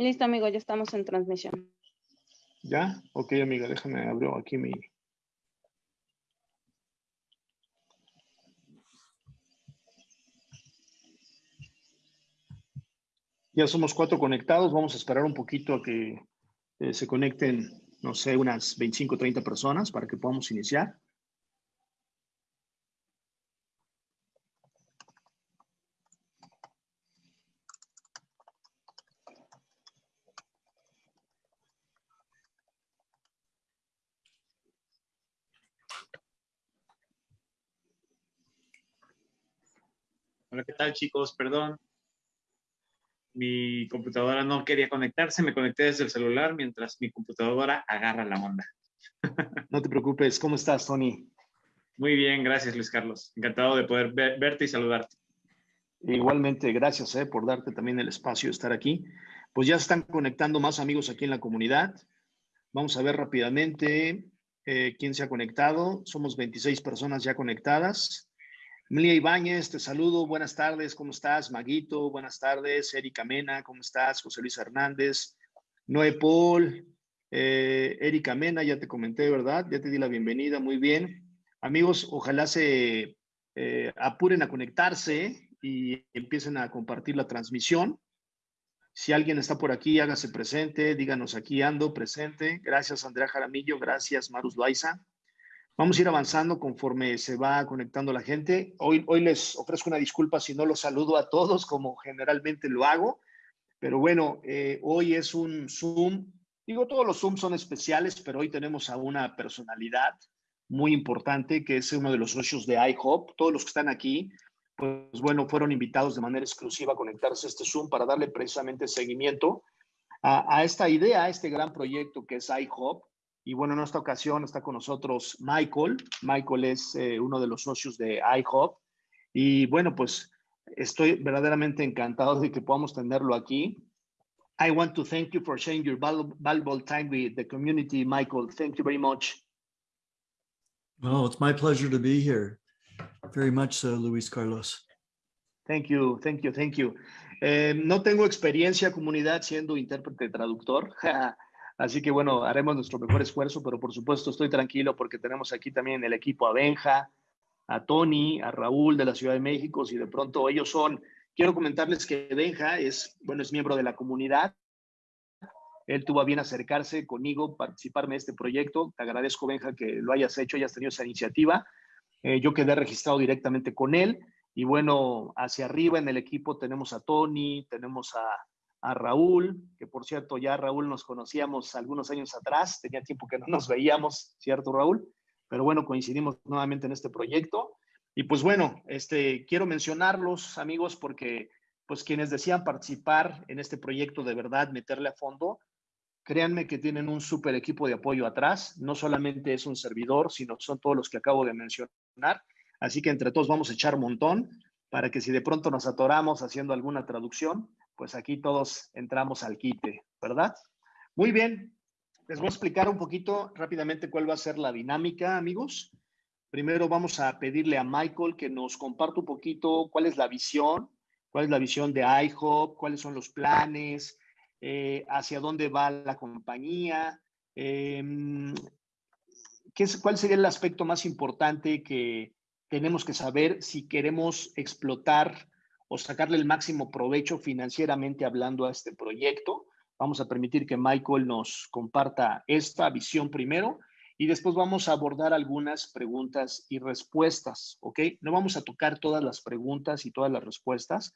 Listo, amigo, ya estamos en transmisión. ¿Ya? Ok, amiga, déjame abrir aquí mi... Ya somos cuatro conectados, vamos a esperar un poquito a que eh, se conecten, no sé, unas 25 o 30 personas para que podamos iniciar. Hola, ¿qué tal chicos? Perdón. Mi computadora no quería conectarse, me conecté desde el celular mientras mi computadora agarra la onda. No te preocupes, ¿cómo estás, Tony? Muy bien, gracias Luis Carlos. Encantado de poder verte y saludarte. Igualmente, gracias eh, por darte también el espacio de estar aquí. Pues ya están conectando más amigos aquí en la comunidad. Vamos a ver rápidamente eh, quién se ha conectado. Somos 26 personas ya conectadas. Emilia Ibáñez, te saludo, buenas tardes, ¿cómo estás? Maguito, buenas tardes. Erika Mena, ¿cómo estás? José Luis Hernández. Noé Paul, eh, Erika Mena, ya te comenté, ¿verdad? Ya te di la bienvenida, muy bien. Amigos, ojalá se eh, apuren a conectarse y empiecen a compartir la transmisión. Si alguien está por aquí, hágase presente, díganos aquí ando, presente. Gracias, Andrea Jaramillo, gracias, Marus Loaiza. Vamos a ir avanzando conforme se va conectando la gente. Hoy, hoy les ofrezco una disculpa si no los saludo a todos como generalmente lo hago, pero bueno, eh, hoy es un Zoom. Digo, todos los Zooms son especiales, pero hoy tenemos a una personalidad muy importante que es uno de los socios de iHop. Todos los que están aquí, pues bueno, fueron invitados de manera exclusiva a conectarse a este Zoom para darle precisamente seguimiento a, a esta idea, a este gran proyecto que es iHop y bueno, en esta ocasión está con nosotros Michael. Michael es eh, uno de los socios de iHop. Y bueno, pues estoy verdaderamente encantado de que podamos tenerlo aquí. I want to thank you for sharing your valuable time with the community, Michael. Thank you very much. Well, it's my pleasure to be here. Very much so, Luis Carlos. Thank you, thank you, thank you. Eh, no tengo experiencia, comunidad, siendo intérprete traductor. Así que bueno, haremos nuestro mejor esfuerzo, pero por supuesto estoy tranquilo porque tenemos aquí también el equipo a Benja, a Tony, a Raúl de la Ciudad de México, si de pronto ellos son, quiero comentarles que Benja es, bueno, es miembro de la comunidad. Él tuvo a bien acercarse conmigo, participarme en este proyecto. Te agradezco, Benja, que lo hayas hecho, hayas tenido esa iniciativa. Eh, yo quedé registrado directamente con él. Y bueno, hacia arriba en el equipo tenemos a Tony, tenemos a, a Raúl, que por cierto ya Raúl nos conocíamos algunos años atrás, tenía tiempo que no nos veíamos, ¿cierto Raúl? Pero bueno, coincidimos nuevamente en este proyecto. Y pues bueno, este, quiero mencionarlos amigos porque pues quienes desean participar en este proyecto de verdad, meterle a fondo, créanme que tienen un súper equipo de apoyo atrás, no solamente es un servidor, sino son todos los que acabo de mencionar. Así que entre todos vamos a echar un montón para que si de pronto nos atoramos haciendo alguna traducción, pues aquí todos entramos al quite, ¿verdad? Muy bien, les voy a explicar un poquito rápidamente cuál va a ser la dinámica, amigos. Primero vamos a pedirle a Michael que nos comparta un poquito cuál es la visión, cuál es la visión de iHop, cuáles son los planes, eh, hacia dónde va la compañía, em, ¿qué es, cuál sería el aspecto más importante que tenemos que saber si queremos explotar o sacarle el máximo provecho financieramente hablando a este proyecto. Vamos a permitir que Michael nos comparta esta visión primero y después vamos a abordar algunas preguntas y respuestas, ¿ok? No vamos a tocar todas las preguntas y todas las respuestas.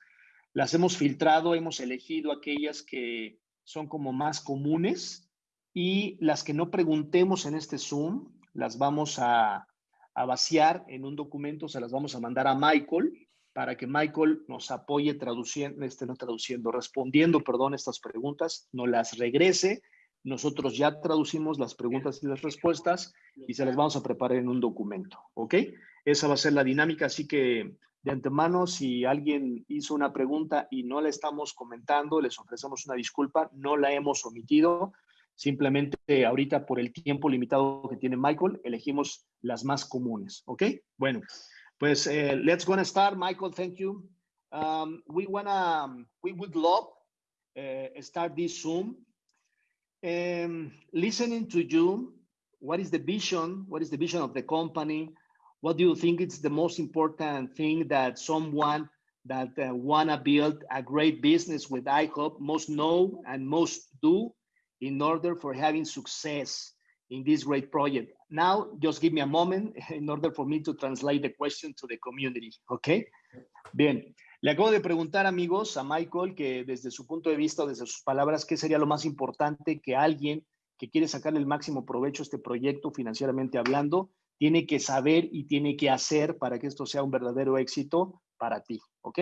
Las hemos filtrado, hemos elegido aquellas que son como más comunes y las que no preguntemos en este Zoom, las vamos a, a vaciar en un documento, se las vamos a mandar a Michael para que Michael nos apoye traduciendo, este, no traduciendo, respondiendo, perdón, estas preguntas, nos las regrese. Nosotros ya traducimos las preguntas y las respuestas y se las vamos a preparar en un documento, ¿ok? Esa va a ser la dinámica, así que de antemano, si alguien hizo una pregunta y no la estamos comentando, les ofrecemos una disculpa, no la hemos omitido, simplemente ahorita por el tiempo limitado que tiene Michael, elegimos las más comunes, ¿ok? Bueno, Pues uh, let's gonna start, Michael. Thank you. Um, we wanna, we would love uh, start this Zoom. Um, listening to you, what is the vision? What is the vision of the company? What do you think is the most important thing that someone that uh, wanna build a great business with IHOP must know and most do in order for having success in this great project? Now, just give me a moment in order for me to translate the question to the community, okay? Bien, le acabo de preguntar, amigos, a Michael, que desde su punto de vista, desde sus palabras, ¿qué sería lo más importante que alguien que quiere sacarle el máximo provecho a este proyecto financieramente hablando, tiene que saber y tiene que hacer para que esto sea un verdadero éxito para ti, ¿ok?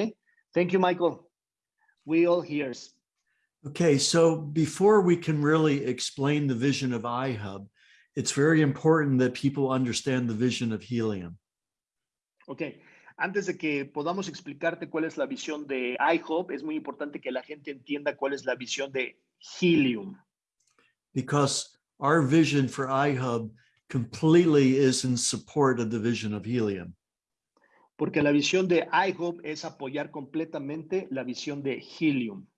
Thank you, Michael. We all hears. Okay, so before we can really explain the vision of iHub, it's very important that people understand the vision of Helium. Ok, antes de que podamos explicarte cuál es la visión de iHub, es muy importante que la gente entienda cuál es la visión de Helium. Because our vision for iHub completely is in support of the vision of Helium. Porque la visión de iHub es apoyar completamente la visión de Helium.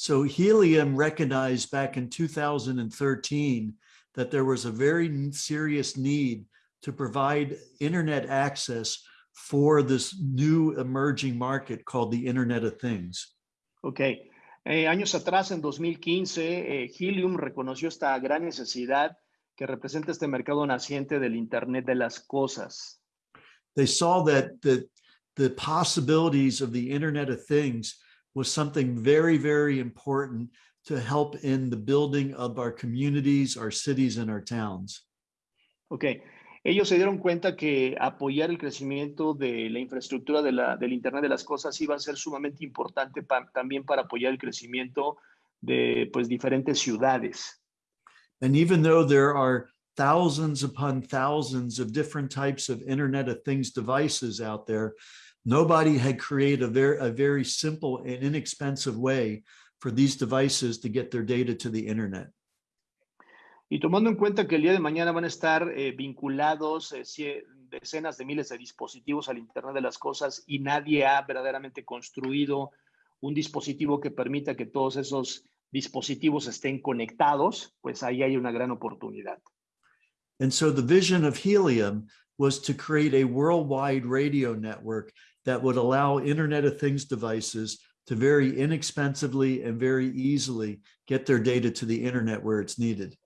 So Helium recognized back in 2013 that there was a very serious need to provide internet access for this new emerging market called the Internet of Things. Ok, eh, años atrás, en 2015, eh, Helium reconoció esta gran necesidad que representa este mercado naciente del Internet de las cosas. They saw that the, the possibilities of the Internet of Things was something very, very important to help in the building of our communities, our cities, and our towns. Ok, ellos se dieron cuenta que apoyar el crecimiento de la infraestructura de la, del Internet de las cosas iba a ser sumamente importante pa- también para apoyar el crecimiento de pues, diferentes ciudades. And even though there are thousands upon thousands of different types of Internet of Things devices out there, nobody had created a very, a very simple and inexpensive way for these devices to get their data to the internet. Y tomando en cuenta que el día de mañana van a estar eh, vinculados eh, cie- decenas de miles de dispositivos al Internet de las cosas y nadie ha verdaderamente construido un dispositivo que permita que todos esos dispositivos estén conectados, pues ahí hay una gran oportunidad. And so the vision of Helium was to create a worldwide radio network that would allow Internet of Things devices to very inexpensively and very easily get their data to the internet where it's needed.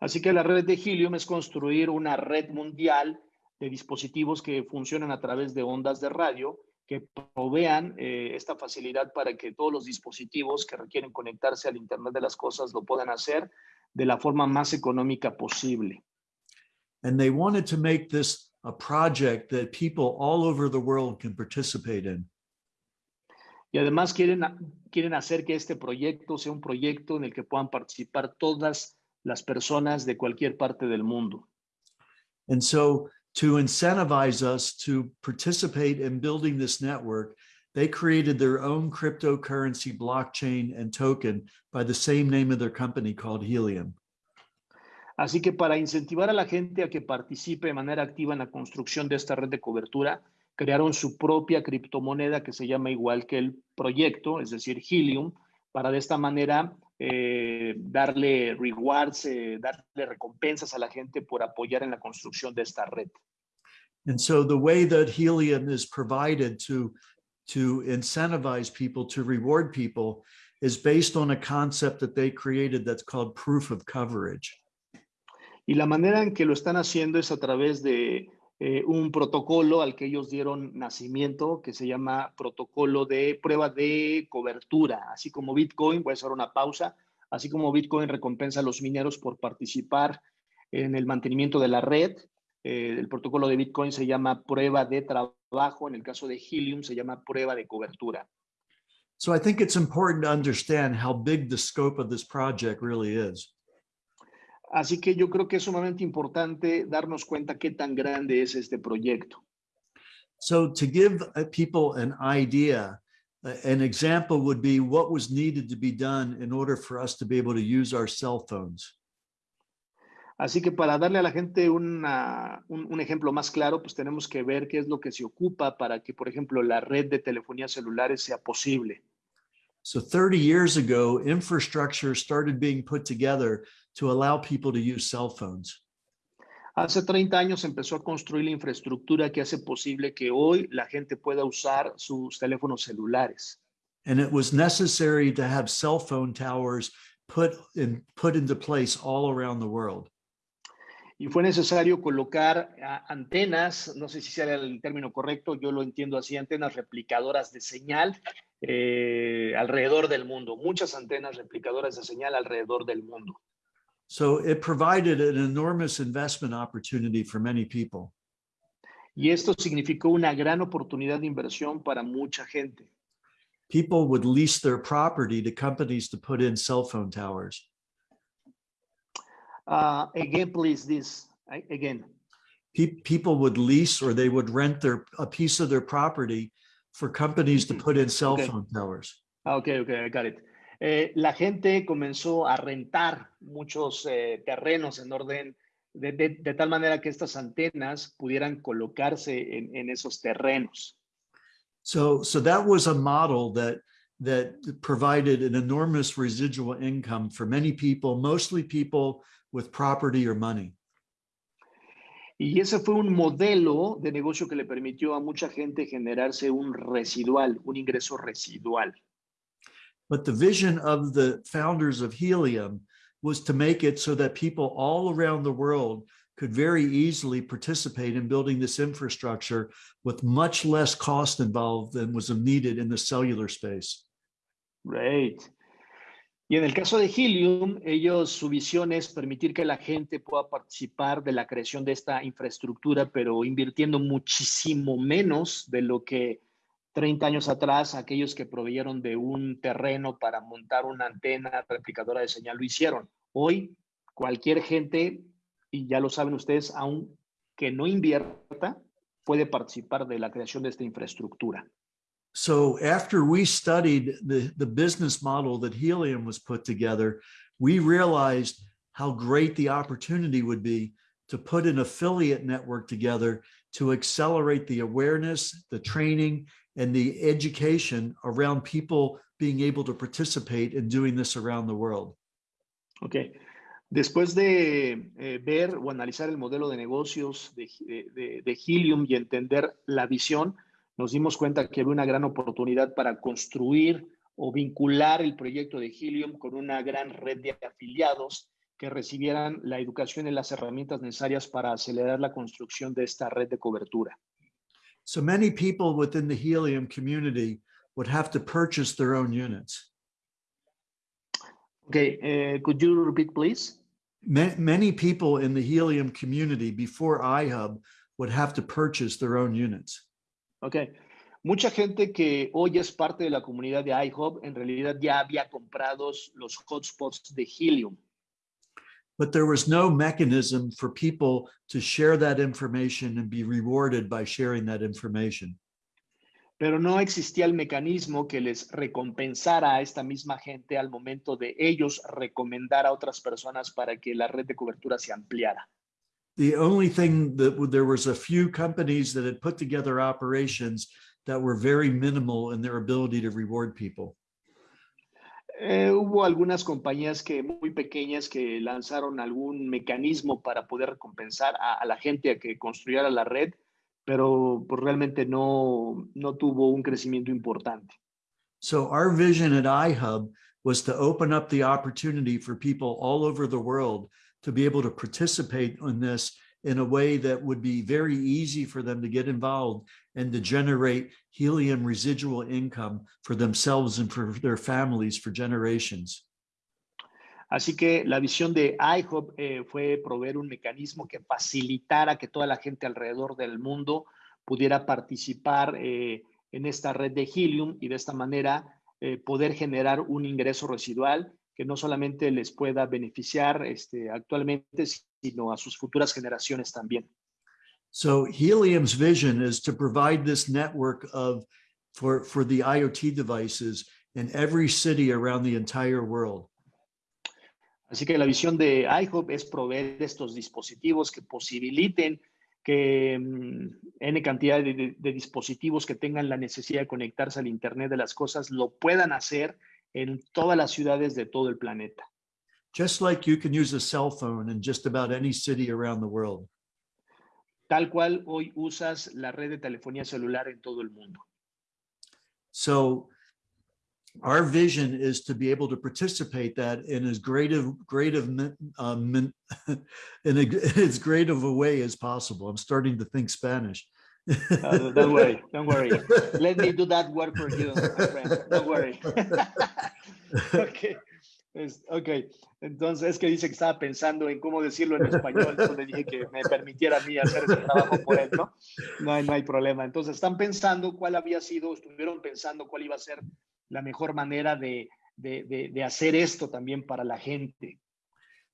Así que la red de Helium es construir una red mundial de dispositivos que funcionan a través de ondas de radio que provean eh, esta facilidad para que todos los dispositivos que requieren conectarse al Internet de las cosas lo puedan hacer de la forma más económica posible. And they wanted to make this a project that people all over the world can participate in. Y además quieren, quieren hacer que este proyecto sea un proyecto en el que puedan participar todas las personas de cualquier parte del mundo. And so to incentivize us to participate in building this network, they created their own cryptocurrency blockchain and token by the same name of their company called Helium. Así que para incentivar a la gente a que participe de manera activa en la construcción de esta red de cobertura, crearon su propia criptomoneda que se llama igual que el proyecto, es decir, Helium, para de esta manera eh, darle rewards, eh, darle recompensas a la gente por apoyar en la construcción de esta red. And so the way that Helium is provided to, to incentivize people, to reward people, is based on a concept that they created that's called proof of coverage. Y la manera en que lo están haciendo es a través de eh, un protocolo al que ellos dieron nacimiento, que se llama protocolo de prueba de cobertura. Así como Bitcoin, voy a una pausa, así como Bitcoin recompensa a los mineros por participar en el mantenimiento de la red, eh, el protocolo de Bitcoin se llama prueba de trabajo, en el caso de Helium se llama prueba de cobertura. So I think it's important to understand how big the scope of this project really is. Así que yo creo que es sumamente importante darnos cuenta qué tan grande es este proyecto. So to give uh, people an idea, uh, an example would be what was needed to be done in order for us to be able to use our cell phones. Así que para darle a la gente una- un, un ejemplo más claro, pues tenemos que ver qué es lo que se ocupa para que, por ejemplo, la red de telefonía celulares sea posible. So 30 years ago, infrastructure started being put together to allow people to use cell phones. Hace 30 años empezó a construir la infraestructura que hace posible que hoy la gente pueda usar sus teléfonos celulares. And it was necessary to have cell phone towers put in put into place all around the world. Y fue necesario colocar antenas, no sé si sea el término correcto, yo lo entiendo así, antenas replicadoras de señal eh, alrededor del mundo, muchas antenas replicadoras de señal alrededor del mundo. So it provided an enormous investment opportunity for many people. Y esto significó una gran oportunidad de inversión para mucha gente. People would lease their property to companies to put in cell phone towers. Uh, again, please, this, again. Pe- people would lease or they would rent their a piece of their property for companies to Mhm. put in cell Okay. phone towers. Ah, ok, ok, I got it. Eh, la gente comenzó a rentar muchos eh, terrenos en orden, de, de- de tal manera que estas antenas pudieran colocarse en, en esos terrenos. So so that was a model that that provided an enormous residual income for many people, mostly people with property or money. Y ese fue un modelo de negocio que le permitió a mucha gente generarse un residual, un ingreso residual. But the vision of the founders of Helium was to make it so that people all around the world could very easily participate in building this infrastructure with much less cost involved than was needed in the cellular space. Great. Y en el caso de Helium, ellos, su visión es permitir que la gente pueda participar de la creación de esta infraestructura, pero invirtiendo muchísimo menos de lo que 30 años atrás aquellos que proveyeron de un terreno para montar una antena replicadora de señal lo hicieron. Hoy, cualquier gente, y ya lo saben ustedes, aunque no invierta, puede participar de la creación de esta infraestructura. So after we studied the, the business model that Helium was put together, we realized how great the opportunity would be to put an affiliate network together to accelerate the awareness, the training, and the education around people being able to participate in doing this around the world. Ok. Después de eh, ver o analizar el modelo de negocios de Helium y entender la visión, nos dimos cuenta que había una gran oportunidad para construir o vincular el proyecto de Helium con una gran red de afiliados que recibieran la educación y las herramientas necesarias para acelerar la construcción de esta red de cobertura. So many people within the Helium community would have to purchase their own units. Ok, eh, could you repeat, please? Ma- many people in the Helium community before iHub would have to purchase their own units. Ok. Mucha gente que hoy es parte de la comunidad de iHub en realidad ya había comprado los hotspots de Helium. But there was no mechanism for people to share that information and be rewarded by sharing that information. pero no existía el mecanismo que les recompensara a esta misma gente al momento de ellos recomendar a otras personas para que la red de cobertura se ampliara. The only thing that there was a few companies that had put together operations that were very minimal in their ability to reward people. Eh, hubo algunas compañías que muy pequeñas que lanzaron algún mecanismo para poder recompensar a, a la gente a que construyera la red, pero pues, realmente no, no tuvo un crecimiento importante. So our vision at iHub was to open up the opportunity for people all over the world to be able to participate in this in a way that would be very easy for them to get involved and to generate helium residual income for themselves and for their families for generations. Así que la visión de iHub eh, fue proveer un mecanismo que facilitara que toda la gente alrededor del mundo pudiera participar eh, en esta red de Helium y de esta manera eh, poder generar un ingreso residual que no solamente les pueda beneficiar este, actualmente, sino a sus futuras generaciones también. So Helium's vision is to provide this network of for, for the IoT devices in every city around the entire world. Así que la visión de iHub es proveer estos dispositivos que posibiliten que mm, N cantidad de, de- de dispositivos que tengan la necesidad de conectarse al Internet de las cosas lo puedan hacer en todas las ciudades de todo el planeta. Just like you can use a cell phone in just about any city around the world. Tal cual hoy usas la red de telefonía celular en todo el mundo. So our vision is to be able to participate that in as great of great of min- in a, as great of a way as possible. I'm starting to think Spanish. Uh, don't worry, don't worry. Let me do that work for you, my friend. Don't worry. okay. Es- ok, entonces es que dice que estaba pensando en cómo decirlo en español, entonces le dije que me permitiera a mí hacer ese trabajo por él, ¿no? No hay, no hay problema. Entonces están pensando cuál había sido, estuvieron pensando cuál iba a ser la mejor manera de, de, de, de hacer esto también para la gente.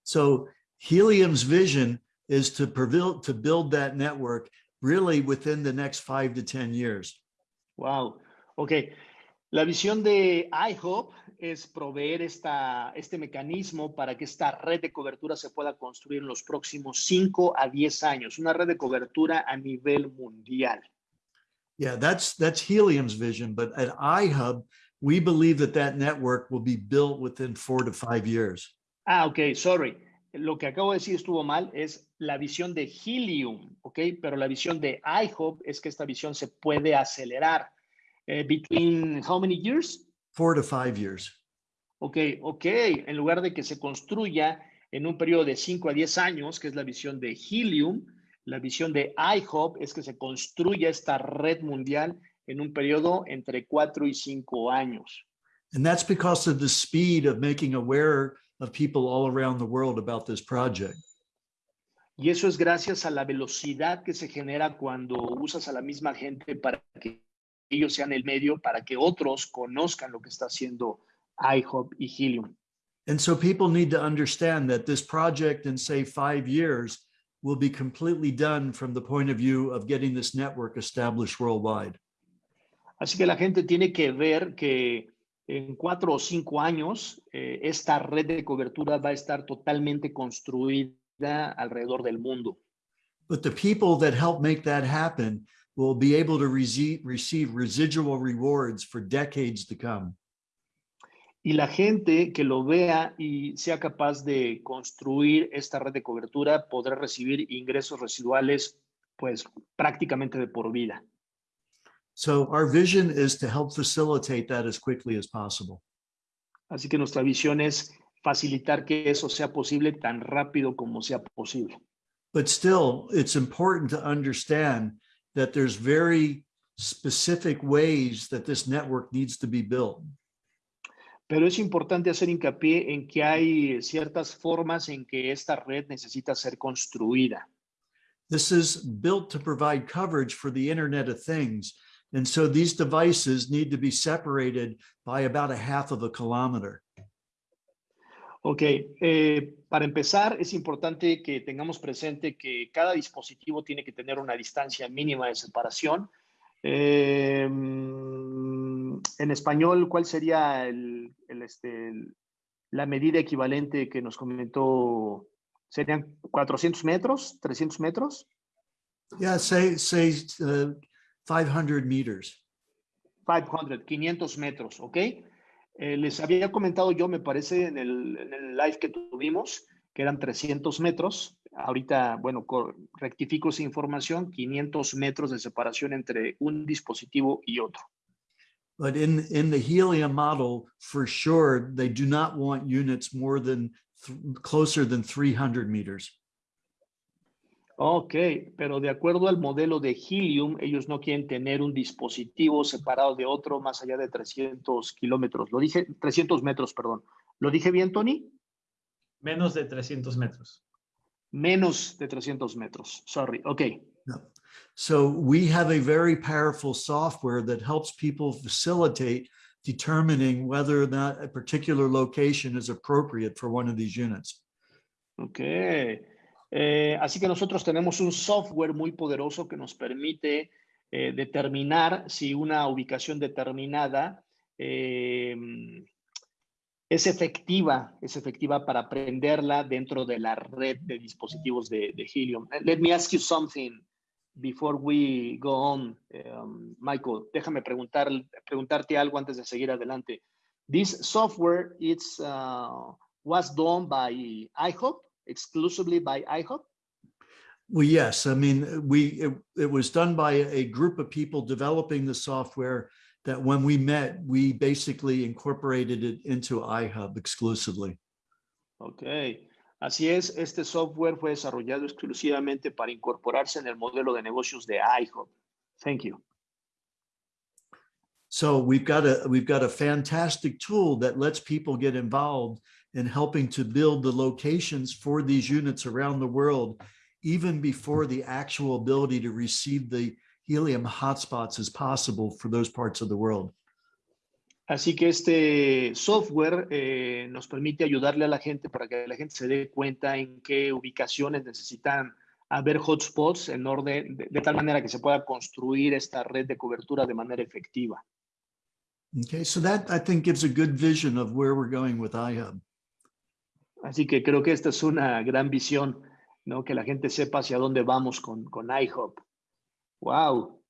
So Helium's vision is to prevail, to build that network really within the next five to 10 years. Wow. Ok. La visión de iHope es proveer esta, este mecanismo para que esta red de cobertura se pueda construir en los próximos 5 a 10 años, una red de cobertura a nivel mundial. Yeah, that's that's Helium's vision, but at iHub, we believe that that network will be built within four to five years. Ah, ok, sorry. Lo que acabo de decir estuvo mal, es la visión de Helium, ok, pero la visión de iHope es que esta visión se puede acelerar. Eh, between how many years? Four to five years. Ok, ok, en lugar de que se construya en un periodo de 5 a 10 años, que es la visión de Helium, la visión de iHope es que se construya esta red mundial en un periodo entre 4 y 5 años. And that's because of the speed of making aware of people all around the world about this project. Y eso es gracias a la velocidad que se genera cuando usas a la misma gente para que ellos sean el medio, para que otros conozcan lo que está haciendo iHope y Helium. And so people need to understand that this project in say five years will be completely done from the point of view of getting this network established worldwide. Así que la gente tiene que ver que en cuatro o cinco años eh, esta red de cobertura va a estar totalmente construida alrededor del mundo. But the people that help make that happen will be able to receive, residual rewards for decades to come. Y la gente que lo vea y sea capaz de construir esta red de cobertura podrá recibir ingresos residuales pues prácticamente de por vida. So our vision is to help facilitate that as quickly as possible. Así que nuestra visión es facilitar que eso sea posible tan rápido como sea posible. But still, it's important to understand that there's very specific ways that this network needs to be built. Pero es importante hacer hincapié en que hay ciertas formas en que esta red necesita ser construida. This is built to provide coverage for the Internet of Things. And so these devices need to be separated by about a half of a kilometer. Ok, eh, para empezar, es importante que tengamos presente que cada dispositivo tiene que tener una distancia mínima de separación. Eh, en español, ¿cuál sería el, el, este, el- la medida equivalente que nos comentó? ¿Serían 400 metros? ¿300 metros? Yeah, say, say uh, 500 meters. 500, 500 metros, ¿ok? Eh, les había comentado yo, me parece, en el, en live que tuvimos, que eran 300 metros. Ahorita, bueno, co- rectifico esa información, 500 metros de separación entre un dispositivo y otro. But in, in the helium model, for sure, they do not want units more than th- closer than 300 meters. Ok, pero de acuerdo al modelo de Helium, ellos no quieren tener un dispositivo separado de otro más allá de 300 kilómetros. Lo dije, 300 metros, perdón. ¿Lo dije bien, Tony? Menos de 300 metros. Menos de 300 metros. Sorry. Ok. So we have a very powerful software that helps people facilitate determining whether or not a particular location is appropriate for one of these units. Ok. Eh, así que nosotros tenemos un software muy poderoso que nos permite eh, determinar si una ubicación determinada eh, es efectiva, es efectiva para prenderla dentro de la red de dispositivos de, Helium. Eh, Let me ask you something before we go on, um, Michael. Déjame preguntar, preguntarte algo antes de seguir adelante. This software uh, was done by IHOP, exclusively by IHOP. Well, yes, I mean, we, it, it was done by a group of people developing the software that when we met, we basically incorporated it into iHub exclusively. Ok, así es, este software fue desarrollado exclusivamente para incorporarse en el modelo de negocios de iHub. Thank you. So we've got a, we've got a fantastic tool that lets people get involved in helping to build the locations for these units around the world, even before the actual ability to receive the helium hotspots is possible for those parts of the world. Así que este software eh, nos permite ayudarle a la gente para que la gente se dé cuenta en qué ubicaciones necesitan haber hotspots en orden, de, de tal manera que se pueda construir esta red de cobertura de manera efectiva. Okay, so that I think gives a good vision of where we're going with iHub. Así que creo que esta es una gran visión, ¿no? Que la gente sepa hacia dónde vamos con, con iHop. Wow,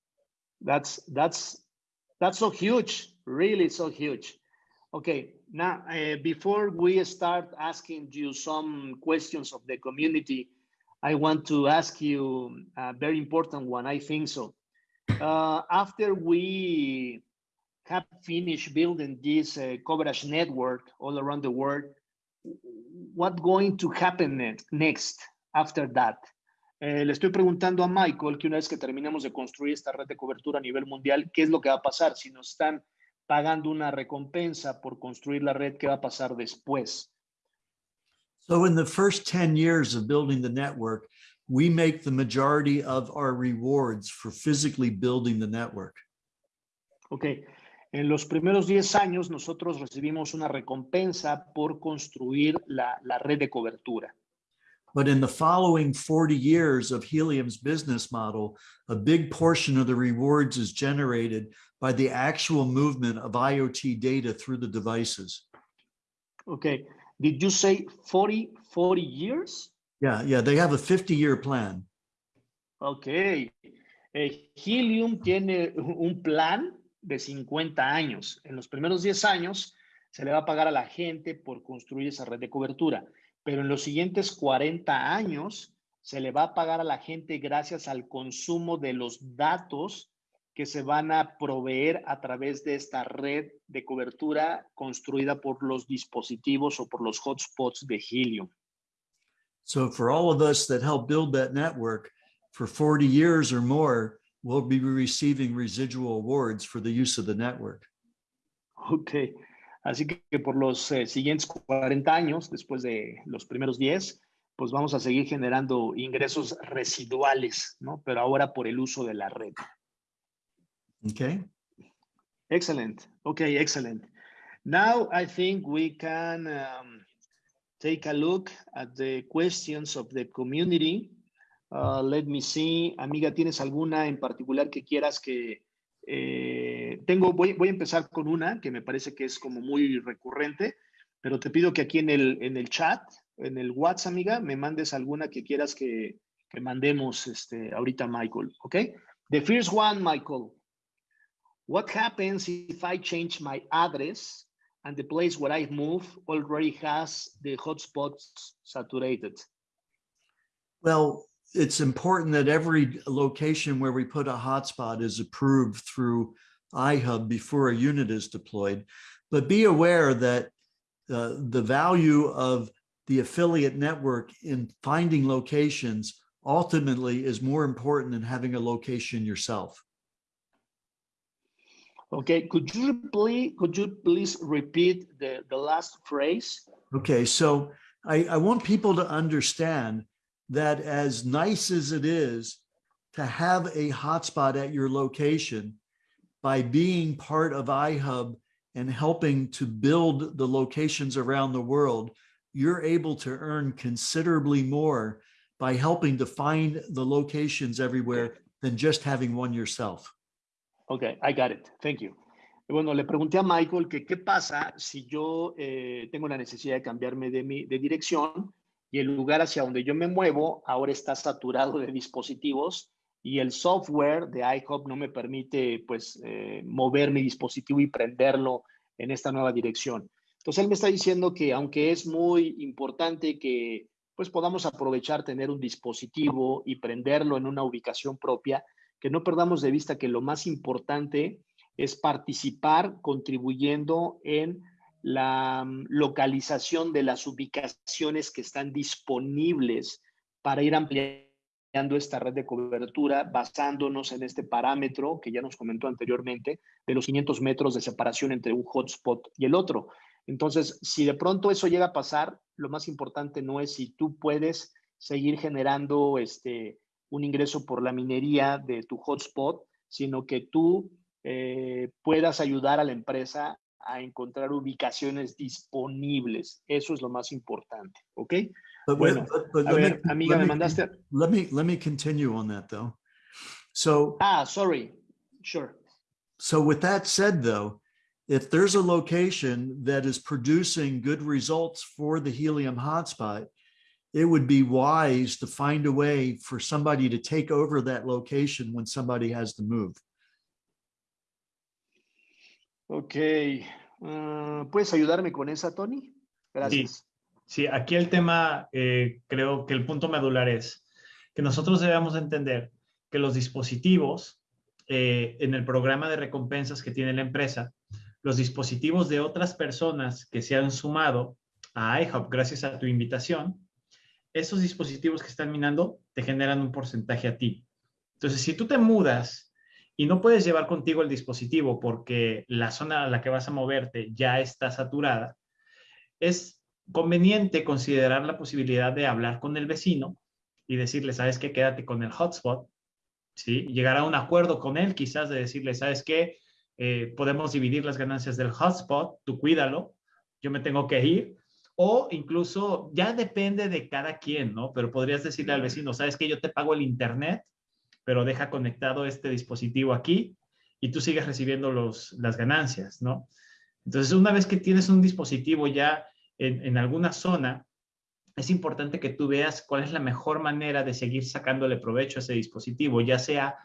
that's, that's, that's so huge, really so huge. Okay, now, uh, before we start asking you some questions of the community, I want to ask you a very important one, I think so. Uh, after we have finished building this uh, coverage network all around the world, what going to happen next, next after that? Eh, le estoy preguntando a Michael que una vez que terminemos de construir esta red de cobertura a nivel mundial, ¿qué es lo que va a pasar? Si nos están pagando una recompensa por construir la red, ¿qué va a pasar después? So in the first 10 years of building the network, we make the majority of our rewards for physically building the network. Ok, en los primeros 10 años nosotros recibimos una recompensa por construir la, la red de cobertura. But in the following 40 years of Helium's business model, a big portion of the rewards is generated by the actual movement of IoT data through the devices. Ok, did you say 40, 40 years? Yeah, yeah, they have a 50-year plan. Ok, Eh, Helium tiene un plan de 50 años. En los primeros 10 años se le va a pagar a la gente por construir esa red de cobertura, pero en los siguientes 40 años se le va a pagar a la gente gracias al consumo de los datos que se van a proveer a través de esta red de cobertura construida por los dispositivos o por los hotspots de Helium. So for all of us that help build that network for 40 years or more, we'll be receiving residual awards for the use of the network. Ok, así que por los eh, siguientes 40 años, después de los primeros 10, pues vamos a seguir generando ingresos residuales, ¿no? Pero ahora por el uso de la red. Okay. Excellent. Okay, excellent. Now I think we can um, take a look at the questions of the community. Uh, let me see. Amiga, ¿tienes alguna en particular que quieras que eh, tengo? Voy, voy a empezar con una que me parece que es como muy recurrente, pero te pido que aquí en el, en el chat, en el WhatsApp, amiga, me mandes alguna que quieras que, que mandemos este, ahorita, Michael. ¿Ok? The first one, Michael. What happens if I change my address and the place where I move already has the hotspots saturated? Well, it's important that every location where we put a hotspot is approved through iHub before a unit is deployed. But be aware that uh, the value of the affiliate network in finding locations ultimately is more important than having a location yourself. Okay, could you please, could you please repeat the, the last phrase? Okay, so I, I want people to understand that as nice as it is to have a hotspot at your location, by being part of iHub and helping to build the locations around the world, you're able to earn considerably more by helping to find the locations everywhere than just having one yourself. Ok, I got it. Thank you. Bueno, le pregunté a Michael que qué pasa si yo eh, tengo la necesidad de cambiarme de, mi, de dirección y el lugar hacia donde yo me muevo ahora está saturado de dispositivos y el software de iHop no me permite pues eh, mover mi dispositivo y prenderlo en esta nueva dirección. Entonces él me está diciendo que aunque es muy importante que pues podamos aprovechar tener un dispositivo y prenderlo en una ubicación propia, que no perdamos de vista que lo más importante es participar contribuyendo en la mm, localización de las ubicaciones que están disponibles para ir ampliando esta red de cobertura basándonos en este parámetro que ya nos comentó anteriormente de los 500 metros de separación entre un hotspot y el otro. Entonces, si de pronto eso llega a pasar, lo más importante no es si tú puedes seguir generando este, un ingreso por la minería de tu hotspot, sino que tú eh, puedas ayudar a la empresa a encontrar ubicaciones disponibles. Eso es lo más importante, ¿ok? But, Bueno, but- but a let ver, me- amiga, let me me- mandaste. Let me, let me continue on that though. So, Ah, sorry. Sure. so with that said though, if there's a location that is producing good results for the helium hotspot, it would be wise to find a way for somebody to take over that location when somebody has to move. Ok. Ah, ¿Puedes ayudarme con esa, Tony? Gracias. Sí, aquí el tema, eh, creo que el punto medular es que nosotros debemos entender que los dispositivos eh, en el programa de recompensas que tiene la empresa, los dispositivos de otras personas que se han sumado a iHub gracias a tu invitación, esos dispositivos que están minando te generan un porcentaje a ti. Entonces, si tú te mudas y no puedes llevar contigo el dispositivo porque la zona a la que vas a moverte ya está saturada, es conveniente considerar la posibilidad de hablar con el vecino y decirle, sabes qué, quédate con el hotspot, ¿sí? Llegar a un acuerdo con él, quizás de decirle, sabes qué, Eh, podemos dividir las ganancias del hotspot, tú cuídalo, yo me tengo que ir, o incluso ya depende de cada quien, ¿no? Pero podrías decirle al vecino, sabes qué, yo te pago el internet, pero deja conectado este dispositivo aquí y tú sigues recibiendo los, las ganancias, ¿no? Entonces, una vez que tienes un dispositivo ya en, en alguna zona, es importante que tú veas cuál es la mejor manera de seguir sacándole provecho a ese dispositivo, ya sea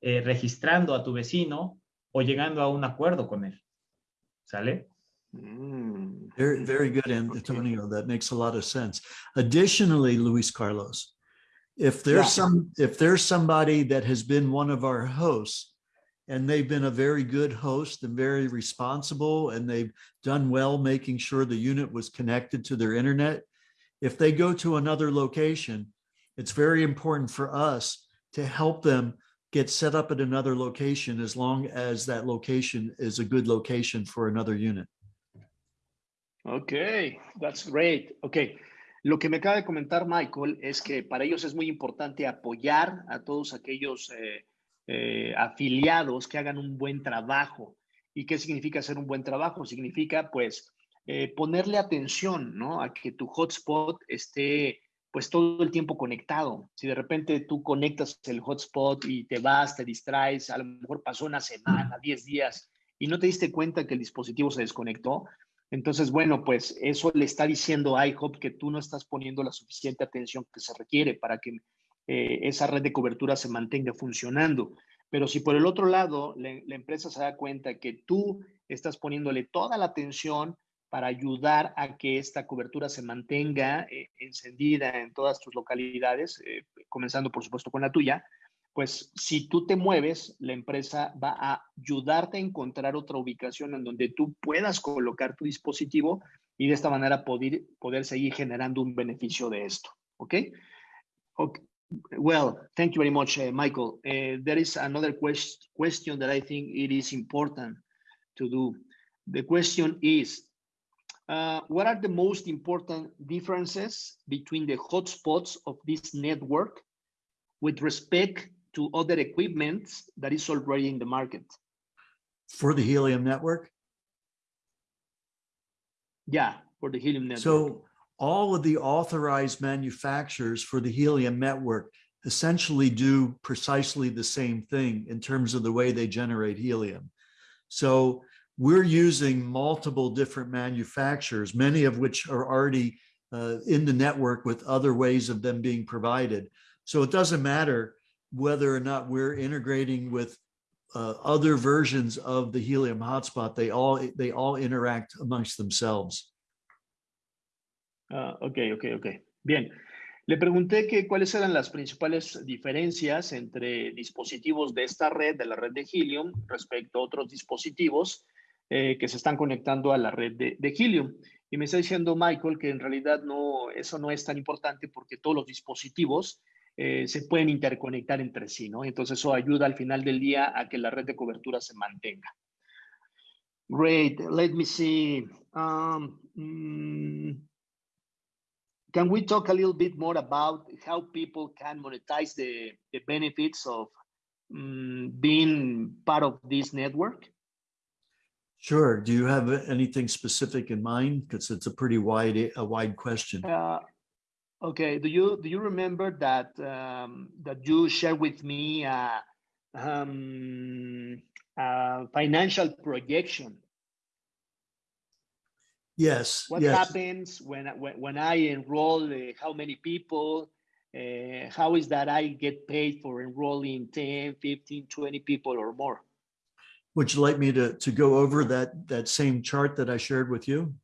eh, registrando a tu vecino o llegando a un acuerdo con él. ¿Sale? Mm. Very, very good, Okay. Antonio. That makes a lot of sense. Additionally, Luis Carlos, if there's Yeah. some, if there's somebody that has been one of our hosts and they've been a very good host and very responsible and they've done well making sure the unit was connected to their internet, if they go to another location, it's very important for us to help them get set up at another location as long as that location is a good location for another unit. Ok, that's great. Ok, lo que me acaba de comentar Michael es que para ellos es muy importante apoyar a todos aquellos eh, eh, afiliados que hagan un buen trabajo. ¿Y qué significa hacer un buen trabajo? Significa pues eh, ponerle atención, ¿no? A que tu hotspot esté pues todo el tiempo conectado. Si de repente tú conectas el hotspot y te vas, te distraes, a lo mejor pasó una semana, 10 días y no te diste cuenta que el dispositivo se desconectó, entonces, bueno, pues eso le está diciendo a IHOP que tú no estás poniendo la suficiente atención que se requiere para que eh, esa red de cobertura se mantenga funcionando. Pero si por el otro lado la, empresa se da cuenta que tú estás poniéndole toda la atención para ayudar a que esta cobertura se mantenga eh, encendida en todas tus localidades, eh, comenzando por supuesto con la tuya, pues si tú te mueves, la empresa va a ayudarte a encontrar otra ubicación en donde tú puedas colocar tu dispositivo y de esta manera poder, poder seguir generando un beneficio de esto. ¿Ok? okay. Well, thank you very much, uh, Michael. Uh, there is another quest question that I think it is important to do. The question is, uh, what are the most important differences between the hotspots of this network with respect to other equipment that is already in the market? For the Helium network? Yeah, for the Helium network. So all of the authorized manufacturers for the Helium network essentially do precisely the same thing in terms of the way they generate helium. So we're using multiple different manufacturers, many of which are already uh, in the network with other ways of them being provided. So it doesn't matter whether or not we're integrating with uh, other versions of the helium hotspot, they all they all interact amongst themselves. Ah, ok, ok, ok. Bien. Le pregunté que cuáles eran las principales diferencias entre dispositivos de esta red, de la red de Helium, respecto a otros dispositivos eh, que se están conectando a la red de, de, Helium. Y me está diciendo Michael que en realidad no, eso no es tan importante porque todos los dispositivos eh, se pueden interconectar entre sí, ¿no? Entonces eso ayuda al final del día a que la red de cobertura se mantenga. Great. Let me see. Um, mm, can we talk a little bit more about how people can monetize the, the benefits of um, being part of this network? Sure. Do you have anything specific in mind? Because it's a pretty wide a wide question. Uh, okay. Do you do you remember that um, that you shared with me uh, um, a financial projection Yes. what yes. happens when, I- when when I enroll? Uh, how many people? Uh, how is that I get paid for enrolling 10, 15, 20 people or more? Would you like me to, to go over that, that same chart that I shared with you?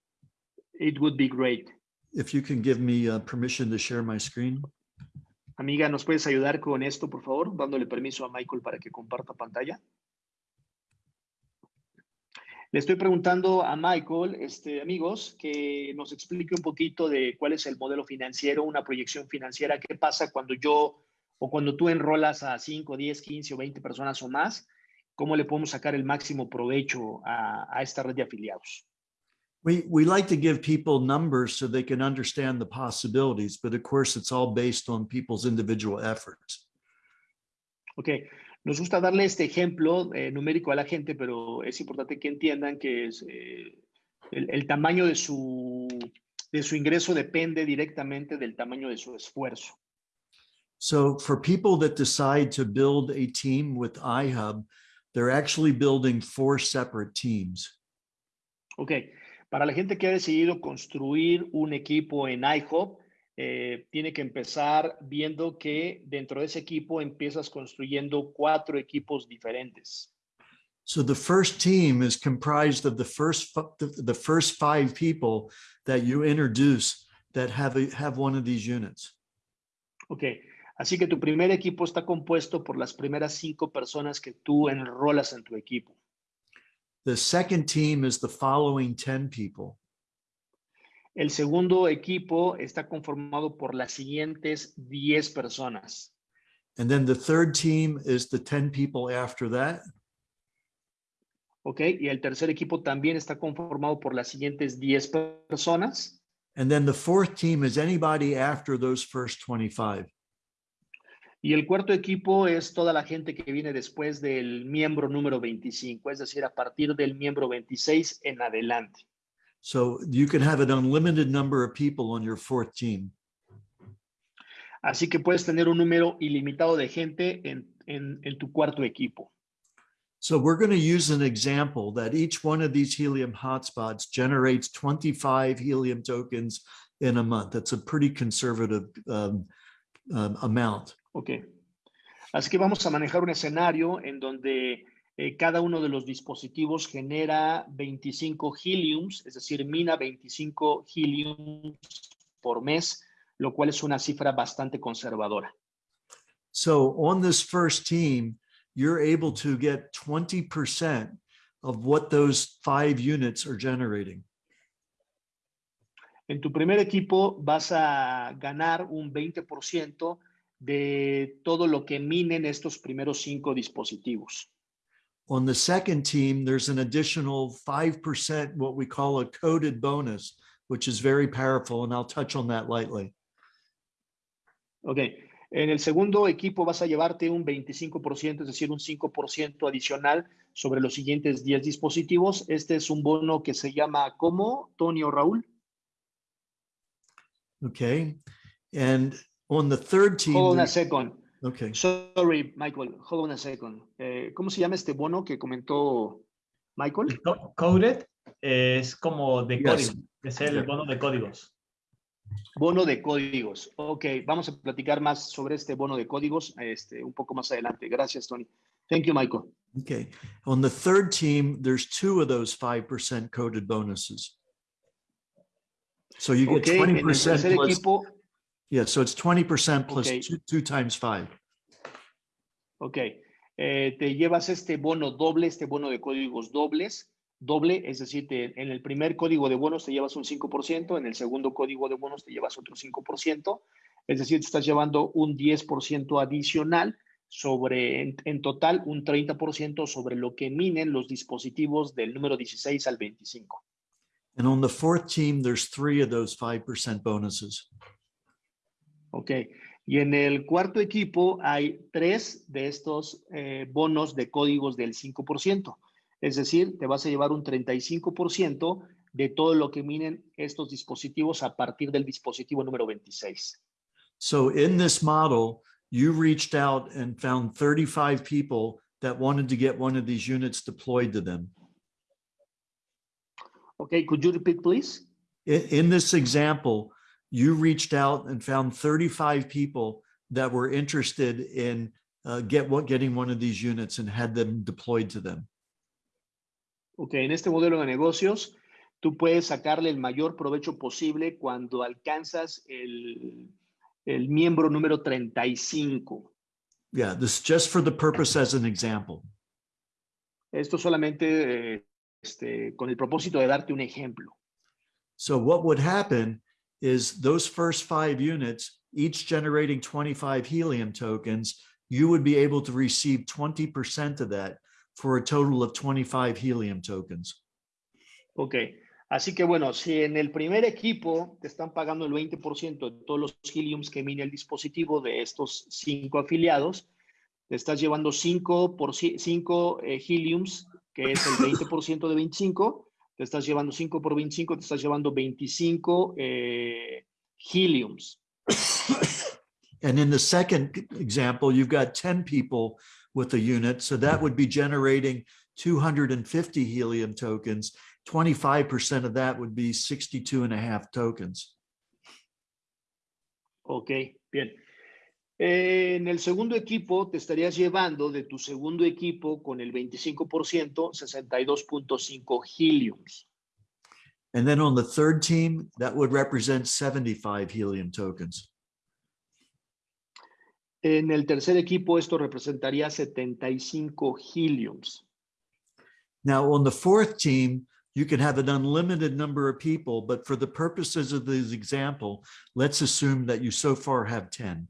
It would be great. If you can give me uh, permission to share my screen. Amiga, ¿nos puedes ayudar con esto, por favor? Dándole permiso a Michael para que comparta pantalla. Le estoy preguntando a Michael, este, amigos, que nos explique un poquito de cuál es el modelo financiero, una proyección financiera, qué pasa cuando yo o cuando tú enrolas a 5, 10, 15 o 20 personas o más, cómo le podemos sacar el máximo provecho a, a esta red de afiliados. We, we like to give people numbers so they can understand the possibilities, but of course it's all based on people's individual efforts. Ok, nos gusta darle este ejemplo eh, numérico a la gente, pero es importante que entiendan que es, eh, el, el tamaño de su, de su ingreso depende directamente del tamaño de su esfuerzo. So for people that decide to build a team with iHub, they're actually building four separate teams. Ok, para la gente que ha decidido construir un equipo en iHop, eh, tiene que empezar viendo que dentro de ese equipo empiezas construyendo cuatro equipos diferentes. So the first team is comprised of the first fi- the, first five people that you introduce that have a, have one of these units. Ok, así que tu primer equipo está compuesto por las primeras cinco personas que tú enrolas en tu equipo. The second team is the following 10 people. El segundo equipo está conformado por las siguientes 10 personas. And then the third team is the 10 people after that. Okay, Y el tercer equipo también está conformado por las siguientes 10 personas. And then the fourth team is anybody after those first 25. Y el cuarto equipo es toda la gente que viene después del miembro número 25, es decir, a partir del miembro 26 en adelante. So you can have an unlimited number of people on your fourth team. Así que puedes tener un número ilimitado de gente en, en- en tu cuarto equipo. So we're going to use an example that each one of these helium hotspots generates 25 helium tokens in a month. That's a pretty conservative um, um, amount. Ok. Así que vamos a manejar un escenario en donde eh, cada uno de los dispositivos genera 25 heliums, es decir, mina 25 heliums por mes, lo cual es una cifra bastante conservadora. So on this first team, you're able to get 20% of what those five units are generating. En tu primer equipo vas a ganar un 20% de todo lo que minen estos primeros cinco dispositivos. On the second team, there's an additional 5%, what we call a coded bonus, which is very powerful. And I'll touch on that lightly. Ok. En el segundo equipo vas a llevarte un 25%, es decir, un 5% adicional sobre los siguientes 10 dispositivos. Este es un bono que se llama ¿cómo, Tony o Raúl? Okay. And on the third team, Hold on a second. okay. Sorry, Michael. Hold on a second. Eh, ¿Cómo se llama este bono que comentó Michael? Co- Coded es como de Yes. código, es el bono de códigos. Bono de códigos. Ok, vamos a platicar más sobre este bono de códigos este, un poco más adelante. Gracias, Tony. Thank you, Michael. Okay, on the third team, there's two of those five percent coded bonuses. So you get Ok, en twenty el percent tercer plus, equipo, yeah, so it's twenty percent plus Okay. two, two times five. ok, eh, te llevas este bono doble, este bono de códigos dobles, doble, es decir, te- en el primer código de bonos te llevas un 5%, en el segundo código de bonos te llevas otro 5%, es decir, te estás llevando un 10% adicional sobre, en, en total, un 30% sobre lo que minen los dispositivos del número 16 al 25. And on the fourth team, there's three of those five percent bonuses. Ok. Y en el cuarto equipo hay tres de estos eh, bonos de códigos del 5%. Es decir, te vas a llevar un 35% de todo lo que minen estos dispositivos a partir del dispositivo número 26. So in this model, you reached out and found thirty-five people that wanted to get one of these units deployed to them. Ok, could you repeat, please? In, in this example, you reached out and found thirty-five people that were interested in uh, get what, getting one of these units and had them deployed to them. Ok, en este modelo de negocios, tú puedes sacarle el mayor provecho posible cuando alcanzas el, el miembro número 35. Yeah, this is just for the purpose as an example. Esto solamente eh, este, con el propósito de darte un ejemplo. So what would happen is those first five units, each generating 25 helium tokens, you would be able to receive 20% of that for a total of 25 helium tokens. Ok, así que bueno, si en el primer equipo te están pagando el 20% de todos los heliums que mine el dispositivo de estos cinco afiliados, te estás llevando 5 por 5 eh, heliums, que es el 20% de 25, te estás llevando 5 por 25, te estás llevando 25 eh, heliums. And in the second example, you've got 10 people with a unit. So that would be generating 250 helium tokens. 25% of that would be 62 and a half tokens. Ok, bien. Eh, en el segundo equipo te estarías llevando de tu segundo equipo con el 25%, 62.5 heliums. And then on the third team, that would represent 75 helium tokens. En el tercer equipo esto representaría 75 heliums. Now, on the fourth team, you can have an unlimited number of people, but for the purposes of this example, let's assume that you so far have 10.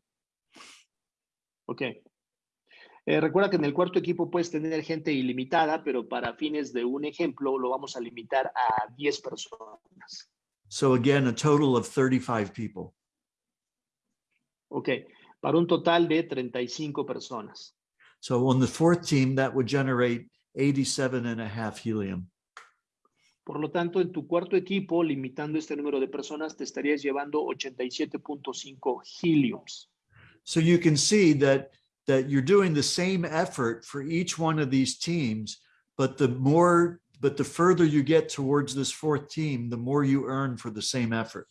Ok. Eh, recuerda que en el cuarto equipo puedes tener gente ilimitada, pero para fines de un ejemplo lo vamos a limitar a 10 personas. So again, a total of 35 people. Ok. Para un total de 35 personas. So on the fourth team, that would generate 87 and a half helium. Por lo tanto, en tu cuarto equipo, limitando este número de personas, te estarías llevando 87.5 heliums. So you can see that, that you're doing the same effort for each one of these teams, but the more, but the further you get towards this fourth team, the more you earn for the same effort.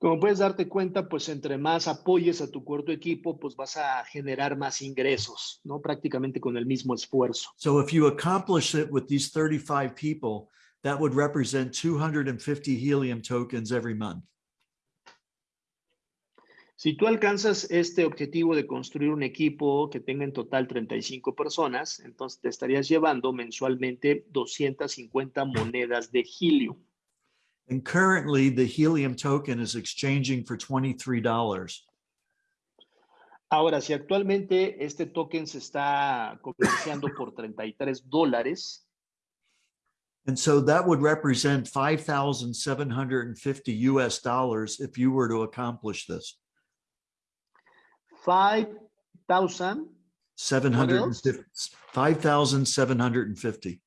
Como puedes darte cuenta, pues entre más apoyes a tu cuarto equipo, pues vas a generar más ingresos, ¿no? Prácticamente con el mismo esfuerzo. So if you accomplish it with these 35 people, that would represent 250 helium tokens every month. Si tú alcanzas este objetivo de construir un equipo que tenga en total 35 personas, entonces te estarías llevando mensualmente 250 monedas de helium. And currently the helium token is exchanging for $23. Ahora, si actualmente este token se está comerciando por 33 dólares, And so that would represent 5,750 US dollars if you were to accomplish this. 5,000, 750 5,750.